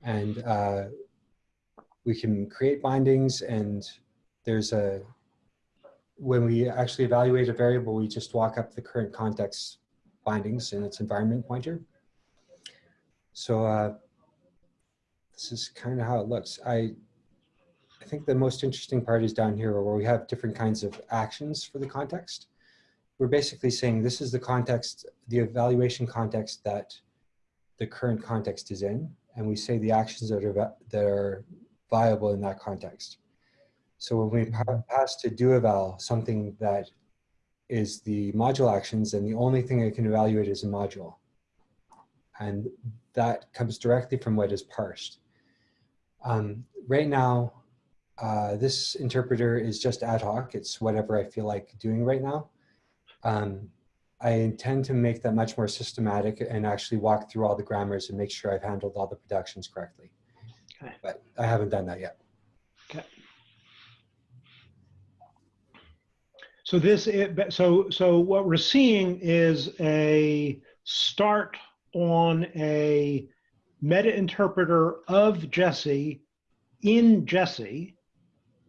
S4: And uh, we can create bindings and there's a, when we actually evaluate a variable, we just walk up the current context bindings in its environment pointer. So uh, this is kind of how it looks. I, I think the most interesting part is down here where we have different kinds of actions for the context. We're basically saying this is the context, the evaluation context that the current context is in. And we say the actions that are, that are viable in that context. So when we pass to do eval something that is the module actions, and the only thing it can evaluate is a module. And that comes directly from what is parsed. Um, right now, uh, this interpreter is just ad hoc. It's whatever I feel like doing right now. Um, I intend to make that much more systematic and actually walk through all the grammars and make sure I've handled all the productions correctly.
S1: Okay.
S4: But I haven't done that yet. Okay.
S1: So this, it- so, so what we're seeing is a start on a meta interpreter of Jessie in Jessie,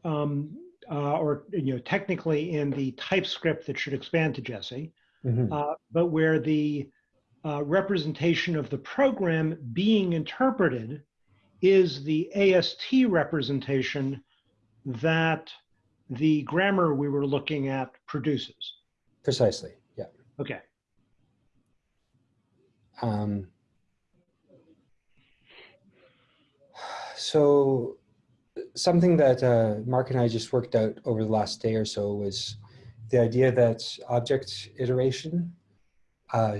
S1: um, uh, or, you know, technically in the TypeScript that should expand to Jessie,
S4: Mhm.
S1: uh, but where the uh, representation of the program being interpreted is the AST representation that the grammar we were looking at produces.
S4: Precisely, yeah.
S1: Okay.
S4: Um, so something that uh, Mark and I just worked out over the last day or so was the idea that object iteration uh,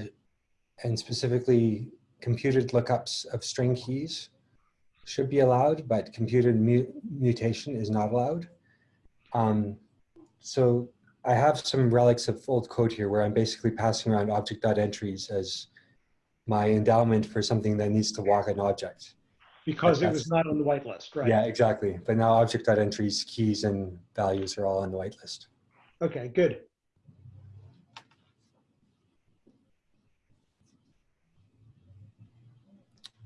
S4: and specifically computed lookups of string keys should be allowed, but computed mu mutation is not allowed. Um, so I have some relics of old code here where I'm basically passing around object.entries as my endowment for something that needs to walk an object.
S1: Because it was not on the whitelist, right?
S4: Yeah, exactly. But now object.entries, keys, and values are all on the whitelist.
S1: Okay, good.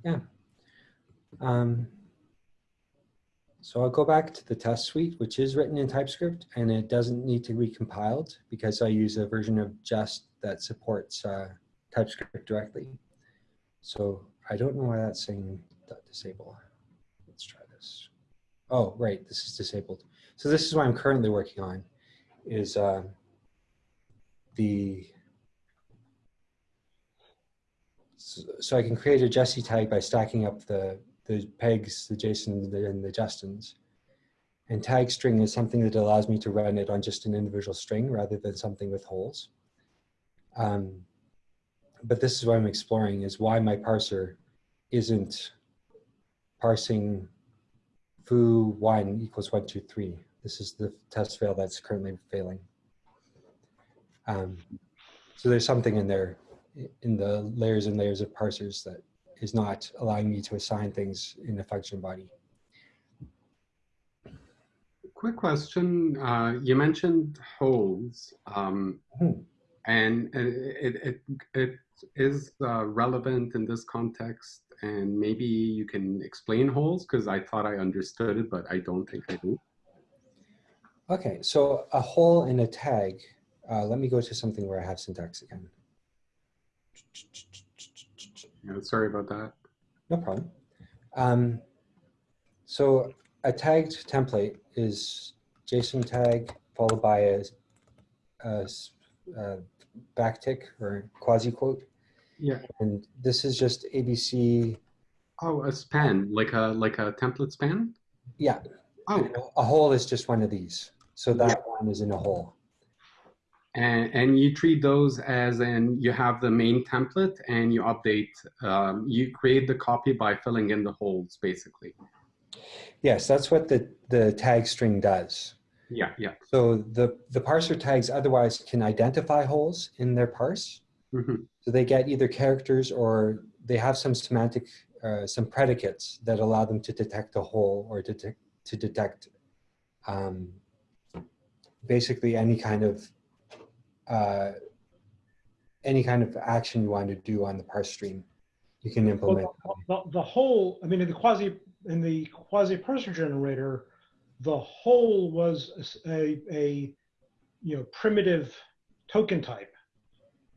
S1: Yeah.
S4: Um, so I'll go back to the test suite, which is written in TypeScript, and it doesn't need to be compiled because I use a version of Jest that supports uh, TypeScript directly. So I don't know why that's saying disable. Let's try this. Oh, right, this is disabled. So this is what I'm currently working on, is uh, the so, so I can create a Jessie tag by stacking up the the pegs, the JSONs, and the Justins. And tag string is something that allows me to run it on just an individual string rather than something with holes. Um, but this is what I'm exploring is why my parser isn't parsing foo one equals one, two, three. This is the test fail that's currently failing. Um, so there's something in there in the layers and layers of parsers that is not allowing me to assign things in the function body.
S2: Quick question. Uh, you mentioned holes, um,
S4: Hmm.
S2: and it, it, it is uh, relevant in this context. And maybe you can explain holes because I thought I understood it, but I don't think I do.
S4: Okay, so a hole in a tag. Uh, let me go to something where I have syntax again.
S2: Yeah, sorry about that.
S4: No problem. Um, so a tagged template is JSON tag followed by a backtick or quasi quote.
S2: Yeah.
S4: And this is just ABC.
S2: Oh, a span, like a like a template span.
S4: Yeah,
S2: Oh,
S4: and a hole is just one of these. So that one is in a hole.
S2: and, and you treat those as in you have the main template and you update. Um, you create the copy by filling in the holes, basically.
S4: Yes, that's what the, the tag string does.
S2: Yeah, yeah.
S4: So the, the parser tags otherwise can identify holes in their parse.
S2: Mhm.
S4: So they get either characters or they have some semantic, uh, some predicates that allow them to detect a hole or detect, to detect um, basically any kind of uh, any kind of action you want to do on the parse stream, you can implement.
S1: Well, the, the hole, I mean, in the quasi, in the quasi parser generator, the hole was a you know, primitive token type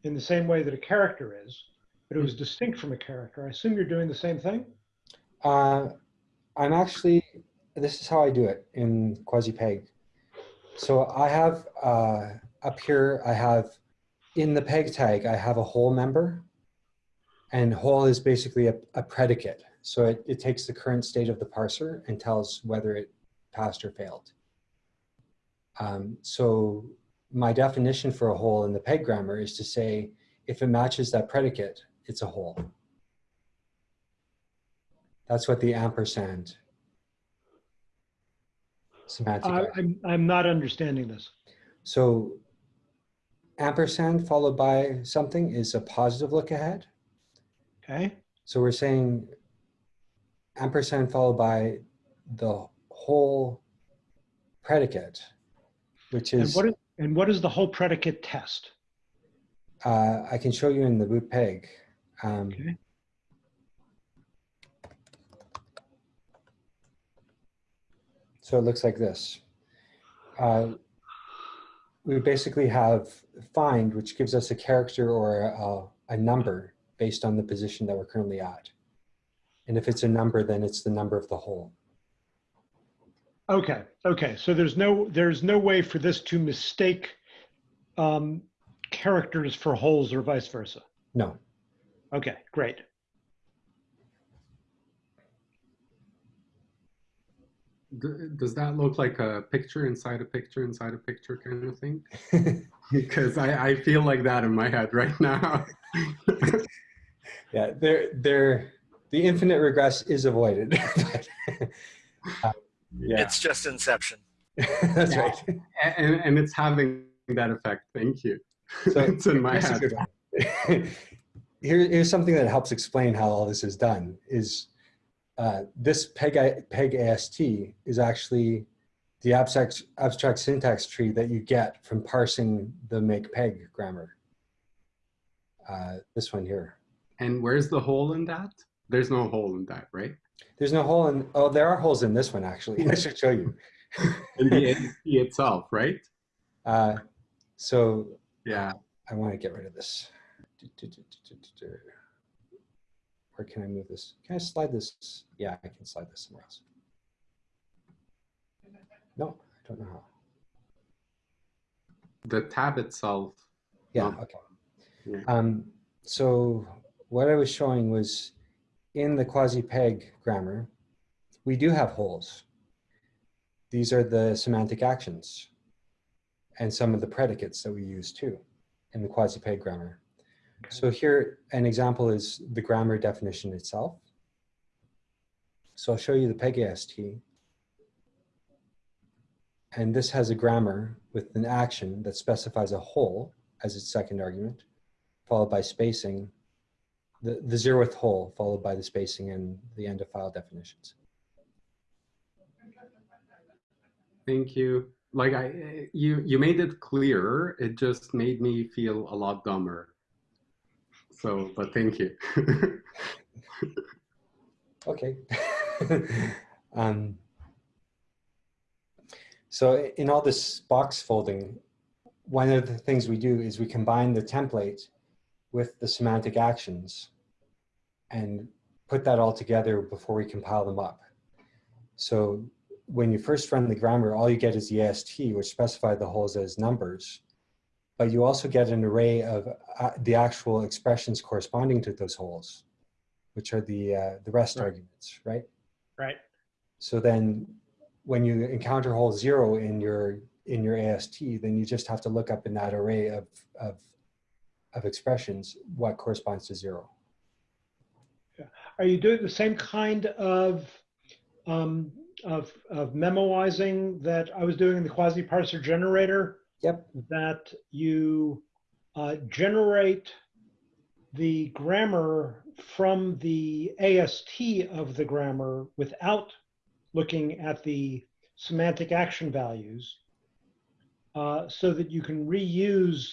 S1: in the same way that a character is, but it was distinct from a character. I assume you're doing the same thing?
S4: Uh, I'm actually, this is how I do it in quasi-peg. So I have, uh, up here, I have, in the peg tag, I have a hole member. And hole is basically a, a predicate. So it, it takes the current state of the parser and tells whether it passed or failed. Um, so my definition for a hole in the peg grammar is to say, if it matches that predicate, it's a hole. That's what the ampersand semantic.
S1: I, I'm, I'm not understanding this.
S4: So ampersand followed by something is a positive look ahead.
S1: Okay?
S4: So we're saying ampersand followed by the hole predicate, which is,
S1: what is, and what is the hole predicate test?
S4: uh, I can show you in the boot peg. Um,
S1: Okay.
S4: So it looks like this. Uh, we basically have find, which gives us a character or a, a number based on the position that we're currently at. And if it's a number, then it's the number of the hole.
S1: Okay, okay. So there's no, there's no way for this to mistake um, characters for holes or vice versa.
S4: No,
S1: Okay, great.
S2: Does that look like a picture inside a picture inside a picture kind of thing? Because I, I feel like that in my head right now.
S4: yeah, there, there, the infinite regress is avoided. but, uh, yeah,
S3: It's just Inception.
S4: that's right.
S2: and, and it's having that effect. Thank you.
S4: So
S2: it's in my
S4: Here's
S2: head.
S4: Here, here's something that helps explain how all this is done is uh, this PEG, PEG AST is actually the abstract, abstract syntax tree that you get from parsing the make PEG grammar. Uh, this one here.
S2: And where's the hole in that? There's no hole in that, right?
S4: There's no hole in, oh, there are holes in this one actually. I should show you.
S2: In the AST itself, right?
S4: Uh, so
S2: Yeah.
S4: I want to get rid of this. Where can I move this? Can I slide this? Yeah, I can slide this somewhere else. No, I don't know how.
S2: The tab itself.
S4: Yeah, okay.
S2: Yeah.
S4: Um, so what I was showing was in the quasi-peg grammar, we do have holes. These are the semantic actions and some of the predicates that we use too in the quasi-peg grammar. So here, an example is the grammar definition itself. So I'll show you the PEG-AST. And this has a grammar with an action that specifies a hole as its second argument, followed by spacing, the, the zeroth hole, followed by the spacing and the end of file definitions.
S2: Thank you. Like I, you, you made it clear. It just made me feel a lot dumber. So, but thank you.
S4: Okay. um, so in all this box folding, one of the things we do is we combine the template with the semantic actions and put that all together before we compile them up. So when you first run the grammar, all you get is the AST, which specify the holes as numbers, but you also get an array of uh, the actual expressions corresponding to those holes, which are the, uh, the rest
S1: Right.
S4: arguments, right?
S1: Right.
S4: So then when you encounter hole zero in your, in your AST, then you just have to look up in that array of, of, of expressions what corresponds to zero.
S1: Are you doing the same kind of, um, of, of memoizing that I was doing in the quasi parser generator?
S4: Yep.
S1: That you uh, generate the grammar from the AST of the grammar without looking at the semantic action values uh, so that you can reuse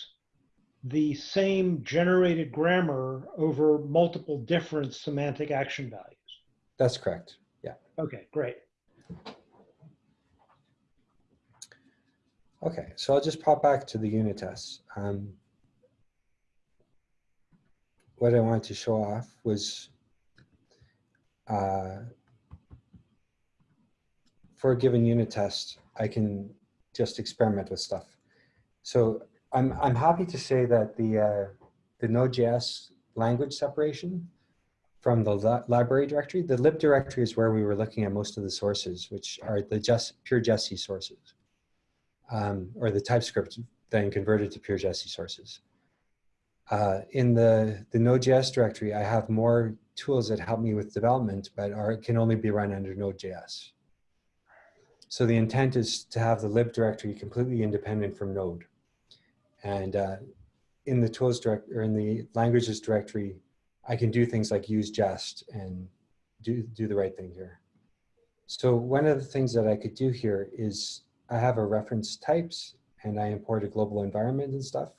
S1: the same generated grammar over multiple different semantic action values.
S4: That's correct. Yeah.
S1: Okay, great.
S4: Okay, so I'll just pop back to the unit tests. Um, what I wanted to show off was uh, for a given unit test, I can just experiment with stuff. So I'm, I'm happy to say that the, uh, the Node.js language separation from the li library directory, the lib directory is where we were looking at most of the sources, which are the just pure Jessie sources um, or the TypeScript then converted to pure Jessie sources. Uh, in the, the Node.js directory, I have more tools that help me with development, but are, can only be run under Node.js. So the intent is to have the lib directory completely independent from Node. And uh, in the tools direct or in the languages directory, I can do things like use jest and do, do the right thing here. So one of the things that I could do here is I have a reference types and I import a global environment and stuff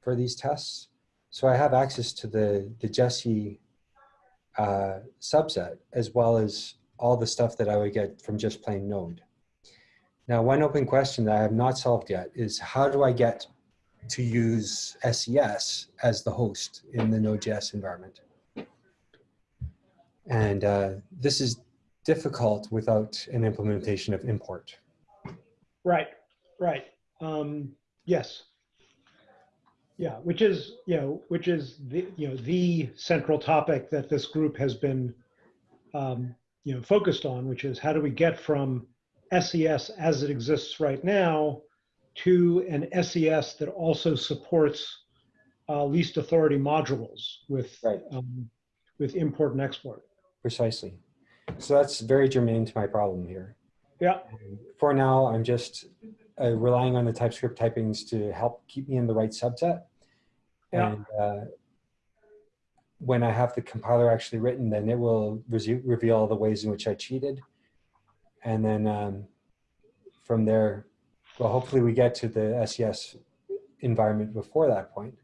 S4: for these tests. So I have access to the, the Jessie uh, subset as well as all the stuff that I would get from just plain Node. Now, one open question that I have not solved yet is how do I get to use SES as the host in the Node.js environment? And uh, this is difficult without an implementation of import.
S1: Right, right. Um, yes. Yeah, which is, you know, which is the, you know, the central topic that this group has been, um, you know, focused on, which is how do we get from SES as it exists right now to an SES that also supports uh, least authority modules with,
S4: Right.
S1: um, with import and export.
S4: Precisely. So that's very germane to my problem here.
S1: Yeah,
S4: For now, I'm just uh, relying on the TypeScript typings to help keep me in the right subset.
S1: Yeah.
S4: And uh, when I have the compiler actually written, then it will reveal all the ways in which I cheated. And then um, from there, well, hopefully we get to the SES environment before that point.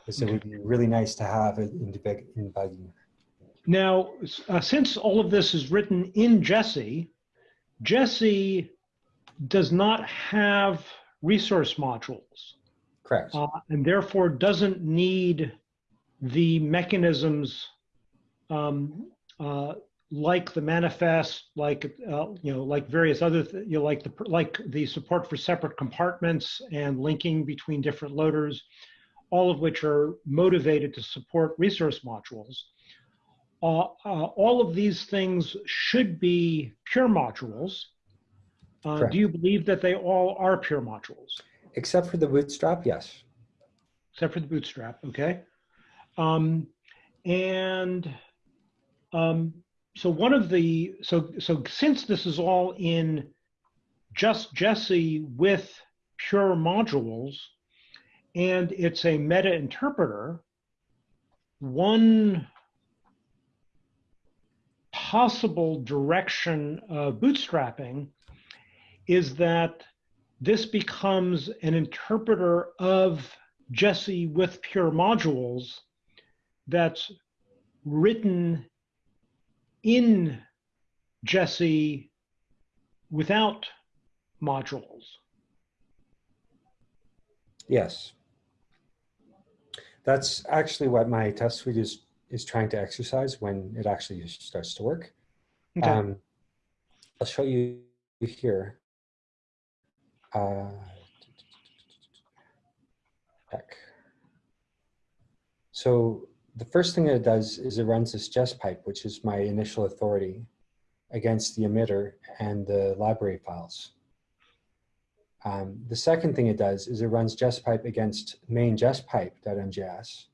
S4: Because it would be really nice to have it in, debug- in debugging.
S1: Now, uh, since all of this is written in Jessie, Jessie does not have resource modules
S4: Correct.
S1: uh, and therefore doesn't need the mechanisms um, uh, like the manifest, like uh, you know, like various other, th- you know, like the like the support for separate compartments and linking between different loaders, all of which are motivated to support resource modules. Uh, uh, all of these things should be pure modules. Uh, do you believe that they all are pure modules?
S4: Except for the bootstrap, yes.
S1: except for the bootstrap, okay? Um, and um, so one of the, so, so since this is all in just Jessie with pure modules, and it's a meta interpreter, one possible direction of bootstrapping is that this becomes an interpreter of Jessie with pure modules that's written in Jessie without modules.
S4: Yes. That's actually what my test suite is, is trying to exercise when it actually starts to work.
S1: Okay.
S4: Um, I'll show you here. Uh, back. So the first thing that it does is it runs this jesspipe, which is my initial authority against the emitter and the library files. Um, the second thing it does is it runs jesspipe against main jesspipe.mjs,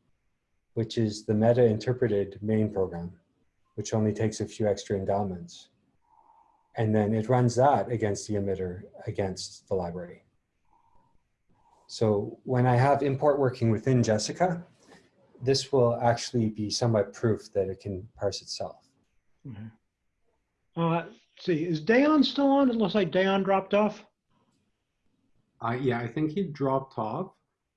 S4: which is the meta interpreted main program, which only takes a few extra endowments. And then it runs that against the emitter against the library. So when I have import working within Jessica, this will actually be somewhat proof that it can parse itself.
S1: Uh, let's see, is Dayon still on? It looks like Dayon dropped off.
S2: Uh, yeah, I think he dropped off.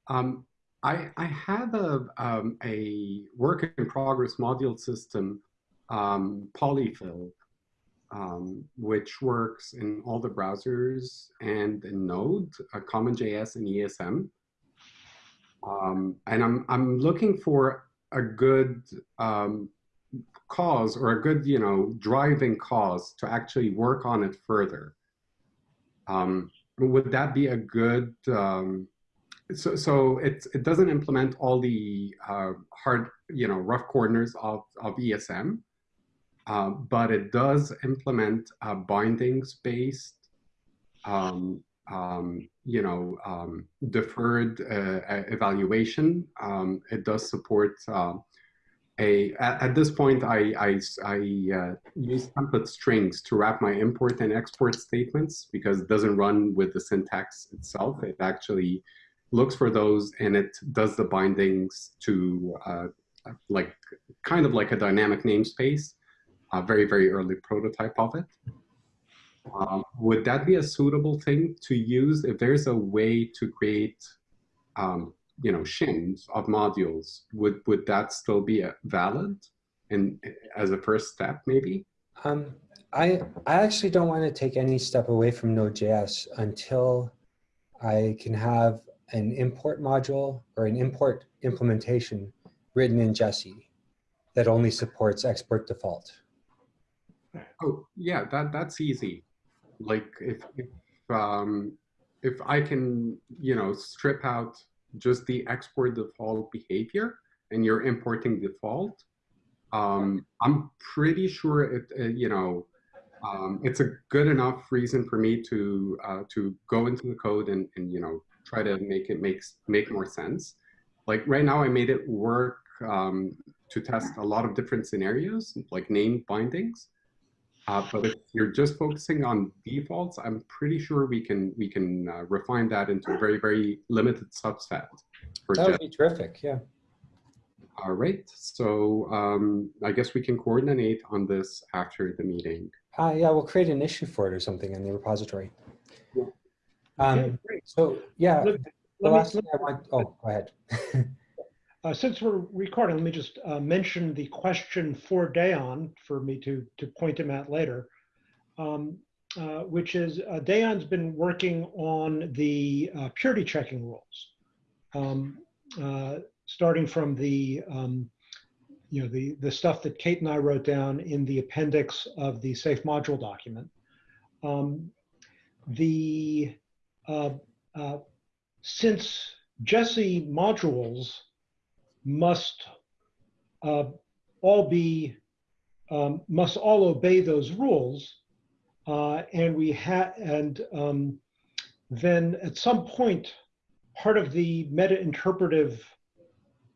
S2: Um, I, I have a, um, a work in progress module system, um, Polyfill, um, which works in all the browsers and in Node, uh, CommonJS and ESM. Um, and I'm, I'm looking for a good um, cause or a good, you know, driving cause to actually work on it further. Um, would that be a good, um, so, so it, it doesn't implement all the uh, hard, you know, rough corners of, of ESM, uh, but it does implement bindings-based, um, um, you know, um, deferred uh, evaluation. Um, it does support uh, a, at, at, this point, I, I, I uh, use template strings to wrap my import and export statements because it doesn't run with the syntax itself. It actually looks for those and it does the bindings to uh, like kind of like a dynamic namespace, a very, very early prototype of it. Um, would that be a suitable thing to use if there's a way to create um, you know shims of modules would would that still be valid and as a first step maybe
S4: um, I, I actually don't want to take any step away from Node.js until I can have an import module or an import implementation written in Jessie that only supports export default.
S2: Oh, yeah, that, that's easy. Like if, if, um, if I can, you know, strip out just the export default behavior and you're importing default, um, I'm pretty sure it, uh, you know, um, it's a good enough reason for me to uh, to go into the code and, and you know try to make it makes make more sense. Like right now, I made it work um, to test a lot of different scenarios, like name bindings. Uh, but if you're just focusing on defaults, I'm pretty sure we can we can uh, refine that into a very very limited subset.
S4: that would be terrific. Yeah.
S2: All right. So um, I guess we can coordinate on this after the meeting.
S4: Uh, yeah, we'll create an issue for it or something in the repository. Yeah. Um, so yeah, let, the let last me, thing I want, oh, go ahead.
S1: uh, since we're recording, let me just uh, mention the question for Dayon for me to, to point him at later, um, uh, which is uh, Dayon's been working on the uh, purity checking rules, um, uh, starting from the um, you know, the, the stuff that Kate and I wrote down in the appendix of the safe module document. Um, the, uh, since Jessie modules must uh, all be, um, must all obey those rules, uh, and we had, and um, then at some point, part of the meta-interpretive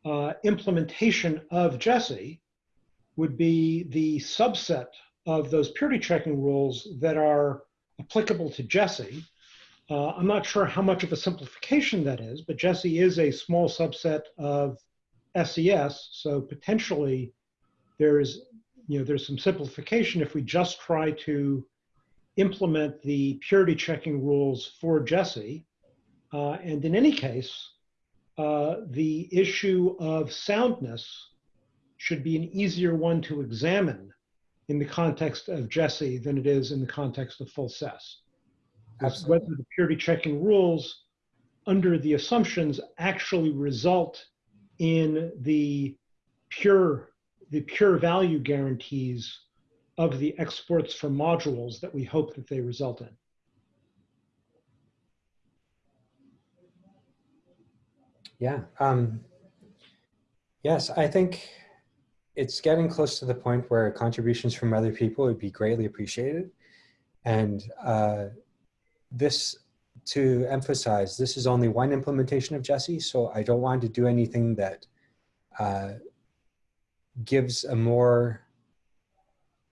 S1: uh, implementation of Jessie would be the subset of those purity checking rules that are applicable to Jessie. Uh, I'm not sure how much of a simplification that is, but Jessie is a small subset of SES, so potentially there's you know there's some simplification if we just try to implement the purity checking rules for Jessie. Uh, and in any case, uh, the issue of soundness should be an easier one to examine in the context of Jessie than it is in the context of full SES. Whether the purity checking rules under the assumptions actually result in the pure the pure value guarantees of the exports from modules that we hope that they result in.
S4: Yeah. Um, yes, I think it's getting close to the point where contributions from other people would be greatly appreciated. And uh, this, to emphasize, this is only one implementation of Jessie, so I don't want to do anything that uh, gives a more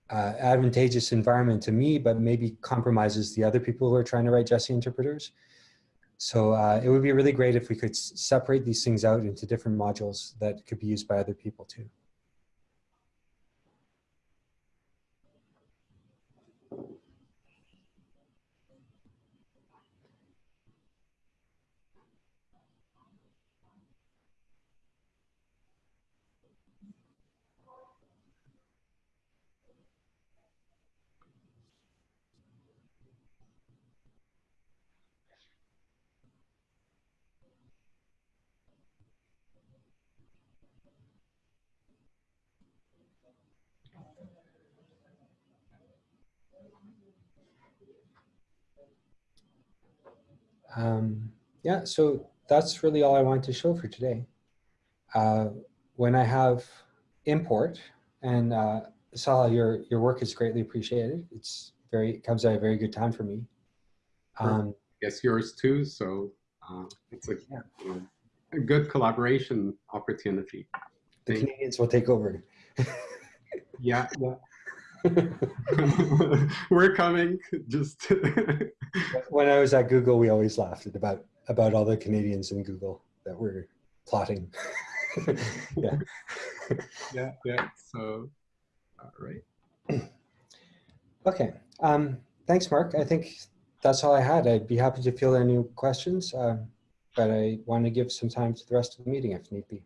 S4: uh, advantageous environment to me, but maybe compromises the other people who are trying to write Jessie interpreters. So uh, it would be really great if we could separate these things out into different modules that could be used by other people too. Um, yeah, so that's really all I wanted to show for today. Uh, when I have import, and uh, Saleh, your your work is greatly appreciated. It's very it comes at a very good time for me. Um,
S2: Yes, yours too. So uh, it's a,
S4: Yeah.
S2: you a good collaboration opportunity.
S4: the
S2: Thank-
S4: Canadians will take over.
S2: Yeah, yeah. We're coming. Just
S4: when I was at Google, we always laughed at about about all the Canadians in Google that were plotting. yeah.
S2: yeah, yeah. So, all right.
S4: Okay. Um, thanks, Mark. I think that's all I had. I'd be happy to field any questions, um, but I want to give some time to the rest of the meeting if need be.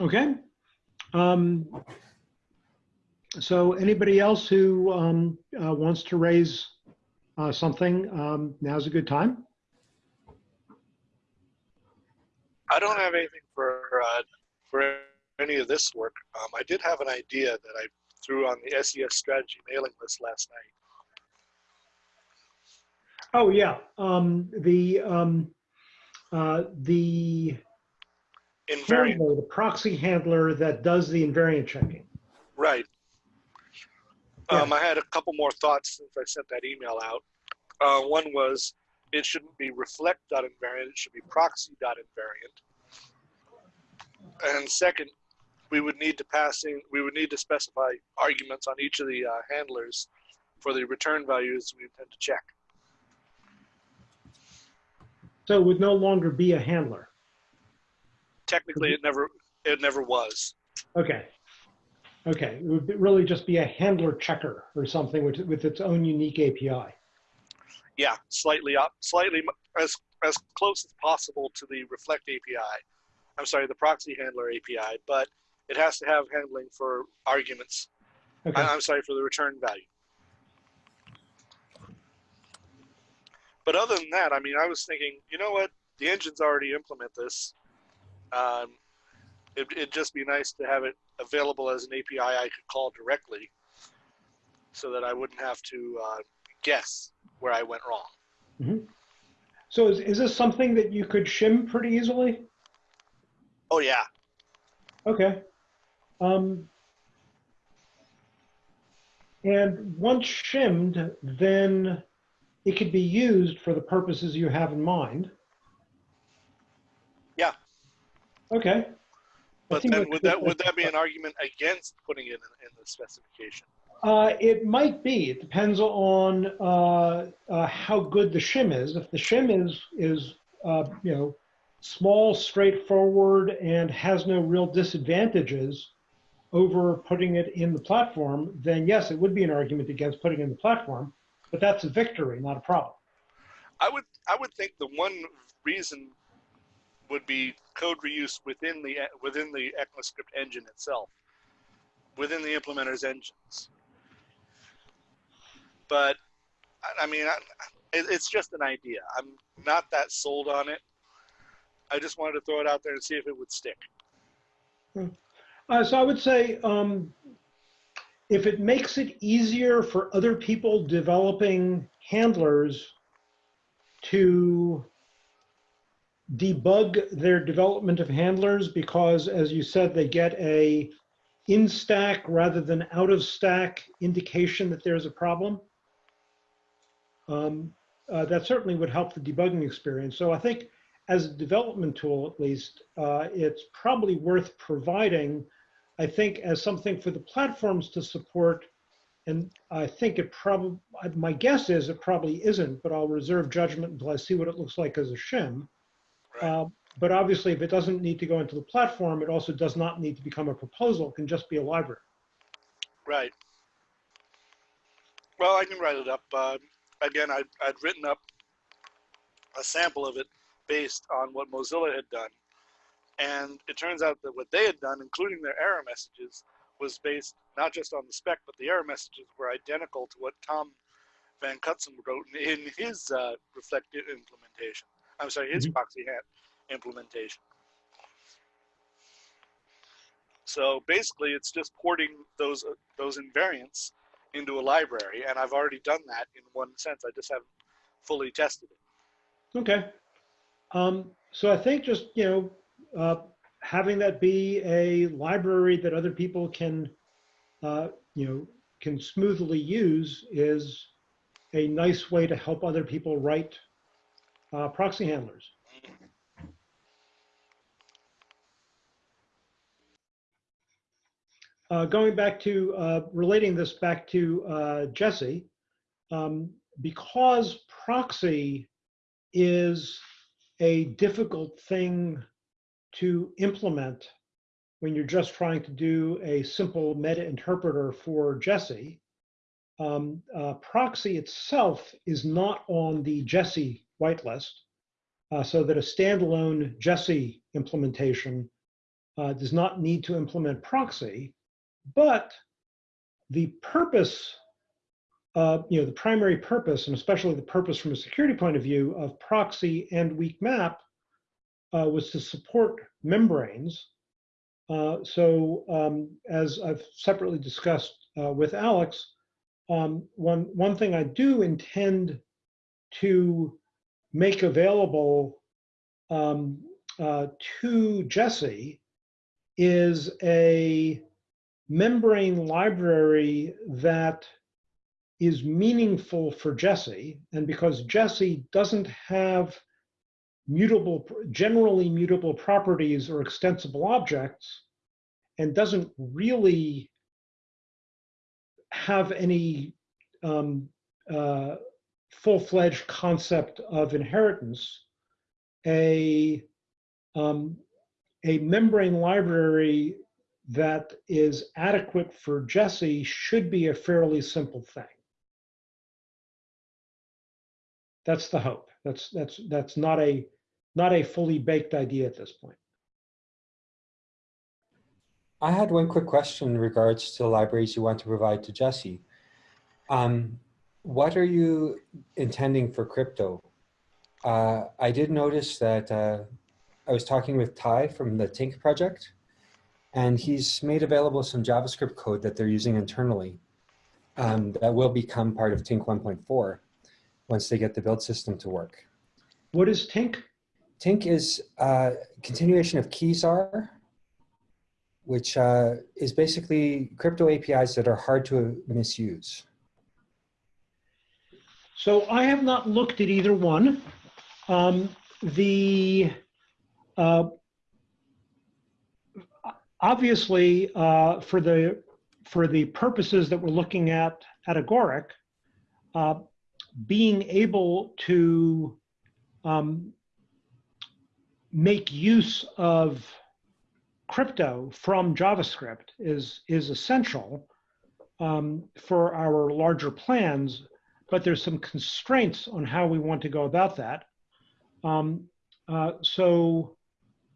S1: Okay. Um, so anybody else who um, uh, wants to raise uh, something, um, now's a good time.
S3: I don't have anything for uh, for any of this work. Um, I did have an idea that I threw on the SES strategy mailing list last night.
S1: Oh, yeah. Um, the um, uh, the
S3: Invariant,
S1: handler, the proxy handler that does the invariant checking.
S3: right? Um, I had a couple more thoughts since I sent that email out. Uh, one was it shouldn't be reflect.invariant; it should be proxy.invariant. And second, we would need to pass in, we would need to specify arguments on each of the uh, handlers for the return values we intend to check.
S1: So it would no longer be a handler.
S3: Technically, it never it never was.
S1: Okay. Okay. It would really just be a handler checker or something with, with its own unique API.
S3: Yeah, slightly up, slightly as as close as possible to the Reflect API. I'm sorry, the proxy handler API, but it has to have handling for arguments.
S1: Okay.
S3: I, I'm sorry for the return value. But other than that, I mean, I was thinking, you know what? The engines already implement this. Um, it, it'd just be nice to have it available as an API I could call directly, so that I wouldn't have to uh, guess where I went wrong.
S1: So is, is this something that you could shim pretty easily?
S3: Oh yeah,
S1: Okay. Um, and once shimmed, then it could be used for the purposes you have in mind.
S3: Yeah.
S1: Okay.
S3: but then would that would that be an argument against putting it in, in the specification?
S1: Uh, it might be. It depends on uh, uh, how good the shim is. If the shim is is uh, you know small, straightforward, and has no real disadvantages over putting it in the platform, then yes, it would be an argument against putting in the platform. But that's a victory, not a problem.
S3: I would I would think the one reason would be code reuse within the within the ECMAScript engine itself, within the implementer's engines. But I- mean, I, it's just an idea. I'm not that sold on it. I just wanted to throw it out there and see if it would stick.
S1: Uh, so I would say um, if it makes it easier for other people developing handlers to debug their development of handlers because, as you said, they get a in stack rather than out of stack indication that there's a problem. Um, uh, that certainly would help the debugging experience. So I think as a development tool, at least, uh, it's probably worth providing, I think, as something for the platforms to support. And I think it probably, my guess is it probably isn't, but I'll reserve judgment until I see what it looks like as a shim.
S3: Right.
S1: Uh, but obviously, if it doesn't need to go into the platform, it also does not need to become a proposal. It can just be a library.
S3: Right. Well, I can write it up. Uh, again, I'd, I'd written up a sample of it based on what Mozilla had done. And it turns out that what they had done, including their error messages, was based not just on the spec, but the error messages were identical to what Tom Van Cutsem wrote in his uh, reflective implementation. I'm sorry, his
S1: Mhm.
S3: proxy hat implementation. So basically, it's just porting those uh, those invariants into a library, and I've already done that in one sense. I just haven't fully tested it.
S1: Okay. Um, so I think just, you know, uh, having that be a library that other people can, uh, you know, can smoothly use is a nice way to help other people write uh, proxy handlers. Uh, going back to uh, relating this back to uh, Jessie, um, because proxy is a difficult thing to implement when you're just trying to do a simple meta interpreter for Jessie. Um, uh, proxy itself is not on the Jessie whitelist, uh, so that a standalone Jessie implementation uh, does not need to implement proxy, but the purpose uh, you know, the primary purpose, and especially the purpose from a security point of view of proxy and weak map uh, was to support membranes. Uh, so um, as I've separately discussed uh, with Alex, um, one, one thing I do intend to make available um, uh, to Jessie is a membrane library that is meaningful for Jessie, and because Jessie doesn't have mutable, generally mutable properties or extensible objects, and doesn't really have any um, uh, full-fledged concept of inheritance, a, um, a membrane library that is adequate for Jessie should be a fairly simple thing. That's the hope. That's that's that's not a not a fully baked idea at this point.
S4: I had one quick question in regards to the libraries you want to provide to Jessie. Um, what are you intending for crypto? Uh, I did notice that uh, I was talking with Thai from the Tink project, and he's made available some JavaScript code that they're using internally um, that will become part of Tink 1.4 once they get the build system to work.
S1: What is Tink?
S4: Tink is a continuation of Keyczar, which uh, is basically crypto APIs that are hard to misuse.
S1: So I have not looked at either one. Um, the uh, obviously uh, for the for the purposes that we're looking at at Agoric, uh, being able to um, make use of crypto from JavaScript is, is essential um, for our larger plans, but there's some constraints on how we want to go about that. Um, uh, so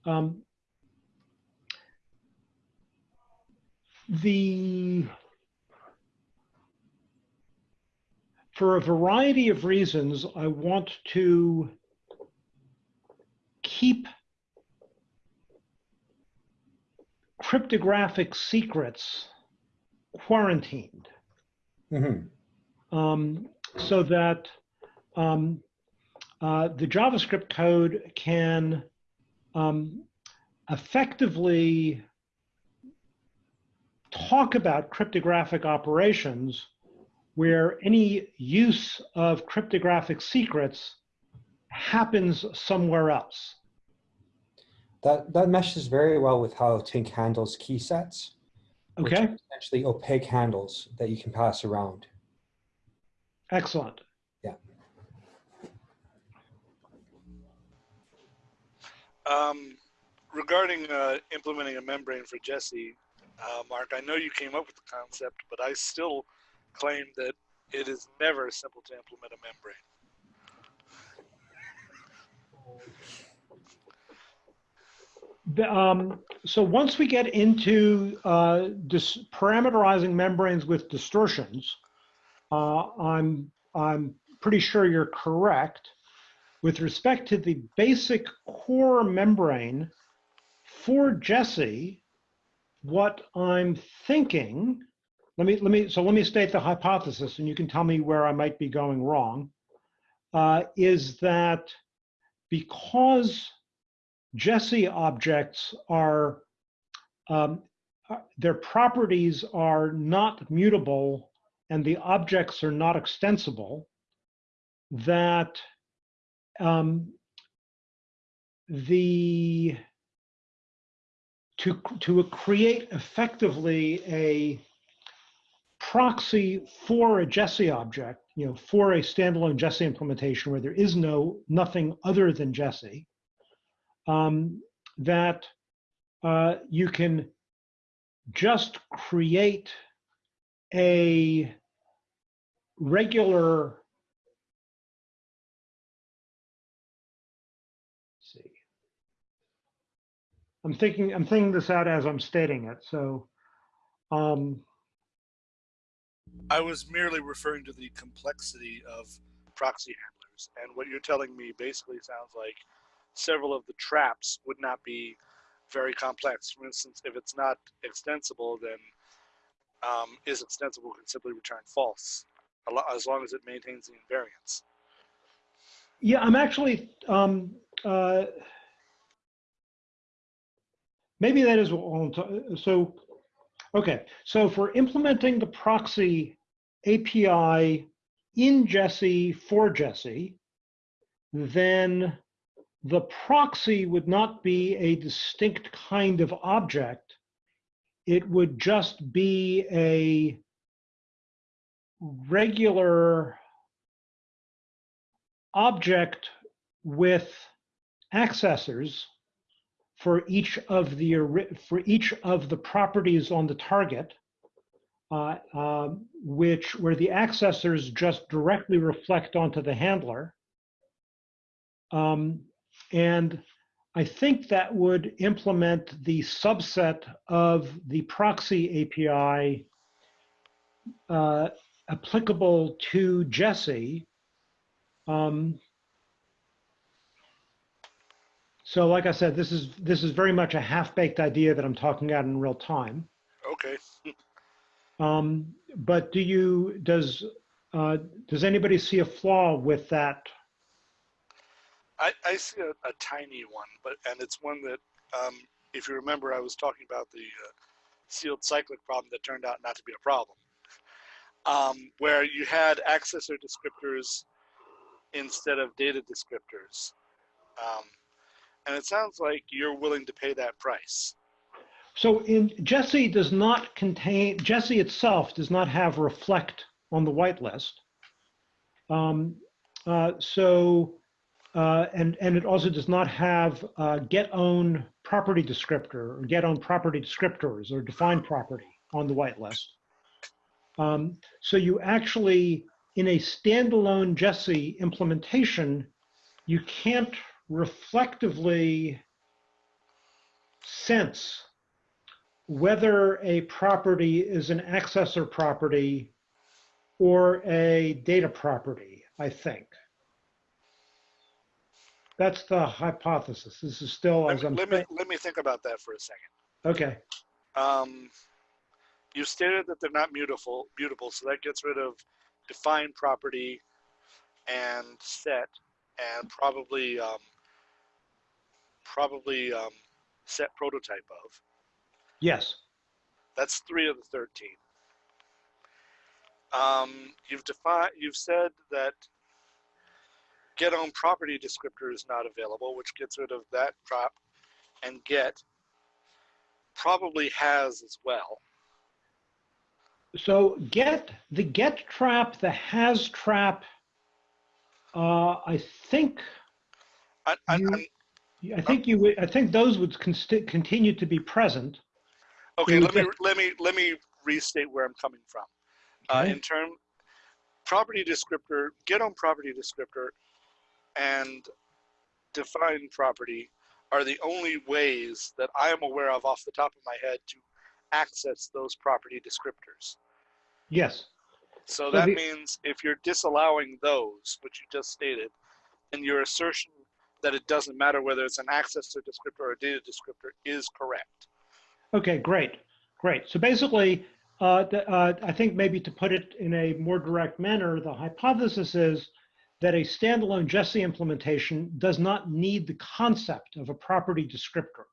S1: um, the for a variety of reasons, I want to keep cryptographic secrets quarantined
S4: Mhm.
S1: um, so that um, uh, the JavaScript code can um, effectively talk about cryptographic operations where any use of cryptographic secrets happens somewhere else.
S4: That, that meshes very well with how Tink handles key sets. which
S1: Okay,
S4: are Essentially opaque handles that you can pass around.
S1: excellent.
S3: Um, regarding uh, implementing a membrane for Jessie, uh, Mark, I know you came up with the concept, but I still claim that it is never simple to implement a membrane.
S1: The, um, so once we get into uh, parameterizing membranes with distortions, uh, I'm I'm pretty sure you're correct. With respect to the basic core membrane for Jessie, what I'm thinking, let me let me so let me state the hypothesis, and you can tell me where I might be going wrong. uh, is that because Jessie objects are, um, uh, their properties are not mutable and the objects are not extensible, that um, the to to create effectively a proxy for a Jessie object, you know, for a standalone Jessie implementation where there is no nothing other than Jessie, um, that uh, you can just create a regular let's see i'm thinking i'm thinking this out as i'm stating it so um
S3: I was merely referring to the complexity of proxy handlers, and what you're telling me basically sounds like several of the traps would not be very complex. For instance, if it's not extensible, then um, is extensible can simply return false, as long as it maintains the invariance.
S1: Yeah, I'm actually, um, uh, maybe that is I'm so, okay. So for implementing the proxy API in Jessie for Jessie, then the proxy would not be a distinct kind of object. It would just be a regular object with accessors for each of the for each of the properties on the target, uh, um, which where the accessors just directly reflect onto the handler. Um, and I think that would implement the subset of the proxy API uh, applicable to Jessie. Um, so like I said, this is this is very much a half-baked idea that I'm talking about in real time.
S3: Okay.
S1: Um, but do you does uh, does anybody see a flaw with that?
S3: I, I see a, a tiny one, but and it's one that, um, if you remember, I was talking about the uh, sealed cyclic problem that turned out not to be a problem, um, where you had accessor descriptors instead of data descriptors, um, and it sounds like you're willing to pay that price.
S1: So in Jessie does not contain Jessie itself does not have reflect on the whitelist. Um, uh, so uh, and and it also does not have uh, get own property descriptor or get own property descriptors or define property on the whitelist. Um, so you actually in a standalone Jessie implementation, you can't reflectively sense whether a property is an accessor property or a data property, I think. That's the hypothesis. This is still
S3: Let
S1: as
S3: me,
S1: I'm
S3: let me let me think about that for a second.
S1: Okay,
S3: Um, you stated that they're not mutable, mutable, so that gets rid of define property and set, and probably um, probably um, set prototype of.
S1: yes.
S3: That's three of the thirteen. Um, you've defined. You've said that get on property descriptor is not available, which gets rid of that prop, and get probably has as well.
S1: So get the get trap, the has trap. Uh, I think
S3: I, I,
S1: You-
S3: I'm,
S1: I think you would- I think those would continue to be present.
S3: Okay, let me let me let me restate where I'm coming from. Uh, in term, property descriptor, get on property descriptor, and define property are the only ways that I am aware of off the top of my head to access those property descriptors.
S1: Yes.
S3: So
S1: So
S3: that means if you're disallowing those, which you just stated, then your assertion that it doesn't matter whether it's an accessor descriptor or a data descriptor is correct.
S1: Okay, great, great. So basically, uh, the, uh, I think maybe to put it in a more direct manner, the hypothesis is that a standalone Jessie implementation does not need the concept of a property descriptor.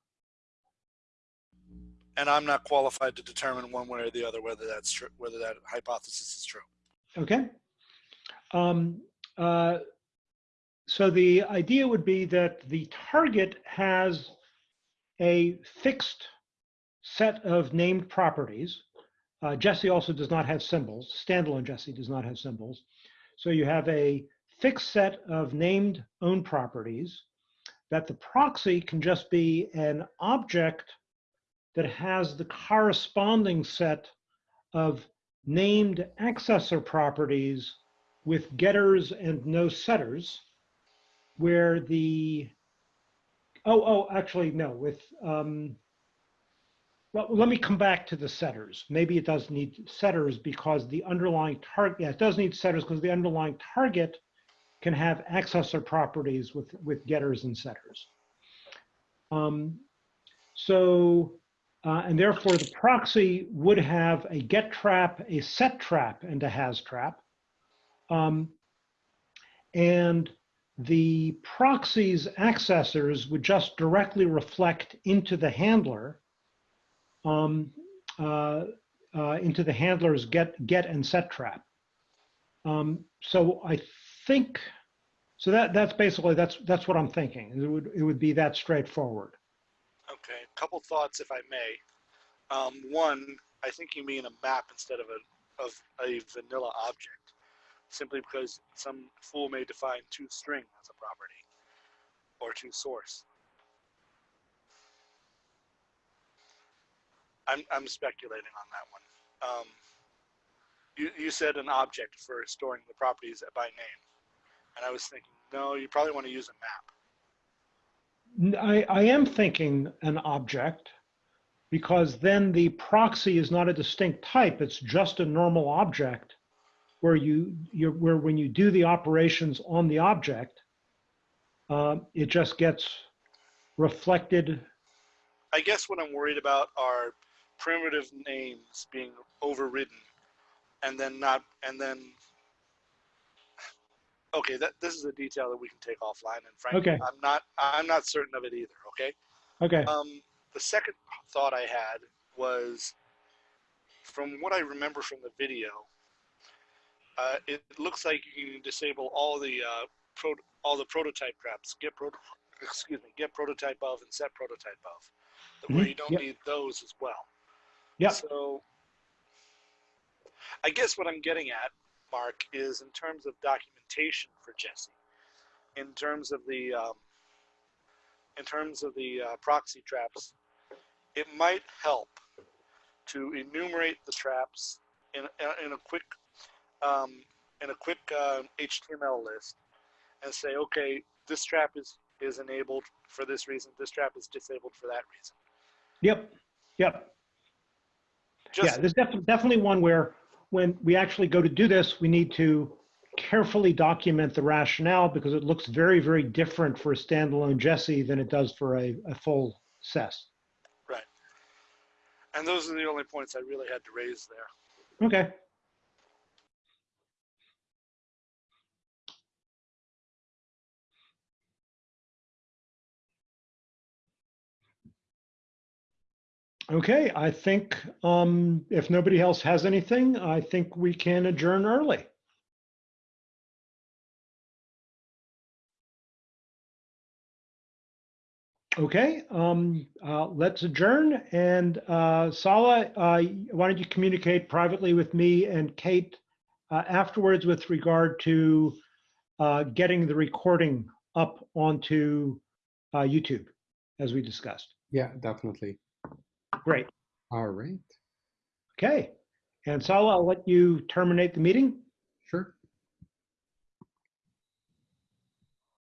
S3: And I'm not qualified to determine one way or the other whether that's true, whether that hypothesis is true.
S1: Okay. Um, uh, so the idea would be that the target has a fixed set of named properties. Uh, Jessie also does not have symbols. Standalone Jessie does not have symbols. So you have a fixed set of named own properties that the proxy can just be an object that has the corresponding set of named accessor properties with getters and no setters, where the, oh, oh, actually, no, with, um, well, let me come back to the setters. Maybe it does need setters because the underlying target, yeah, it does need setters because the underlying target can have accessor properties with, with getters and setters. Um, so, uh, and therefore the proxy would have a get trap, a set trap, and a has trap. Um, and the proxy's accessors would just directly reflect into the handler, um, uh, uh, into the handler's get, get and set trap. Um, so I think, so that, that's basically, that's, that's what I'm thinking. It would, it would be that straightforward.
S3: Okay, a couple thoughts, if I may. Um, one, I think you mean a map instead of a of a vanilla object, simply because some fool may define to string as a property or to source. I'm I'm speculating on that one. Um, you you said an object for storing the properties by name, and I was thinking, no, you probably want to use a map.
S1: I, I am thinking an object because then the proxy is not a distinct type. It's just a normal object where you, you where when you do the operations on the object, uh, it just gets reflected.
S3: I guess what I'm worried about are primitive names being overridden and then not and then okay that this is a detail that we can take offline and frankly
S1: Okay.
S3: i'm not i'm not certain of it either okay
S1: Okay.
S3: um the second thought i had was from what i remember from the video uh, it looks like you can disable all the uh, pro, all the prototype traps get pro, excuse me get prototype of and set prototype of where
S1: Mhm.
S3: you don't
S1: Yep.
S3: need those as well
S1: Yeah.
S3: so I guess what I'm getting at, Mark, is in terms of documentation for Jessie, in terms of the um, in terms of the uh, proxy traps, it might help to enumerate the traps in in a quick um, in a quick uh, HTML list and say, okay, this trap is is enabled for this reason, this trap is disabled for that reason.
S1: Yep. Yep.
S3: Just
S1: yeah, there's def- definitely one where when we actually go to do this, we need to carefully document the rationale because it looks very, very different for a standalone Jessie than it does for a, a full SES. Right.
S3: And those are the only points I really had to raise there.
S1: Okay. Okay, I think um, if nobody else has anything, I think we can adjourn early. Okay, um, uh, let's adjourn. And uh, Saleh, uh, why don't you communicate privately with me and Kate uh, afterwards with regard to uh, getting the recording up onto uh, YouTube, as we discussed.
S2: Yeah, definitely.
S1: Great.
S2: All right.
S1: Okay. And Saleh, I'll let you terminate the meeting.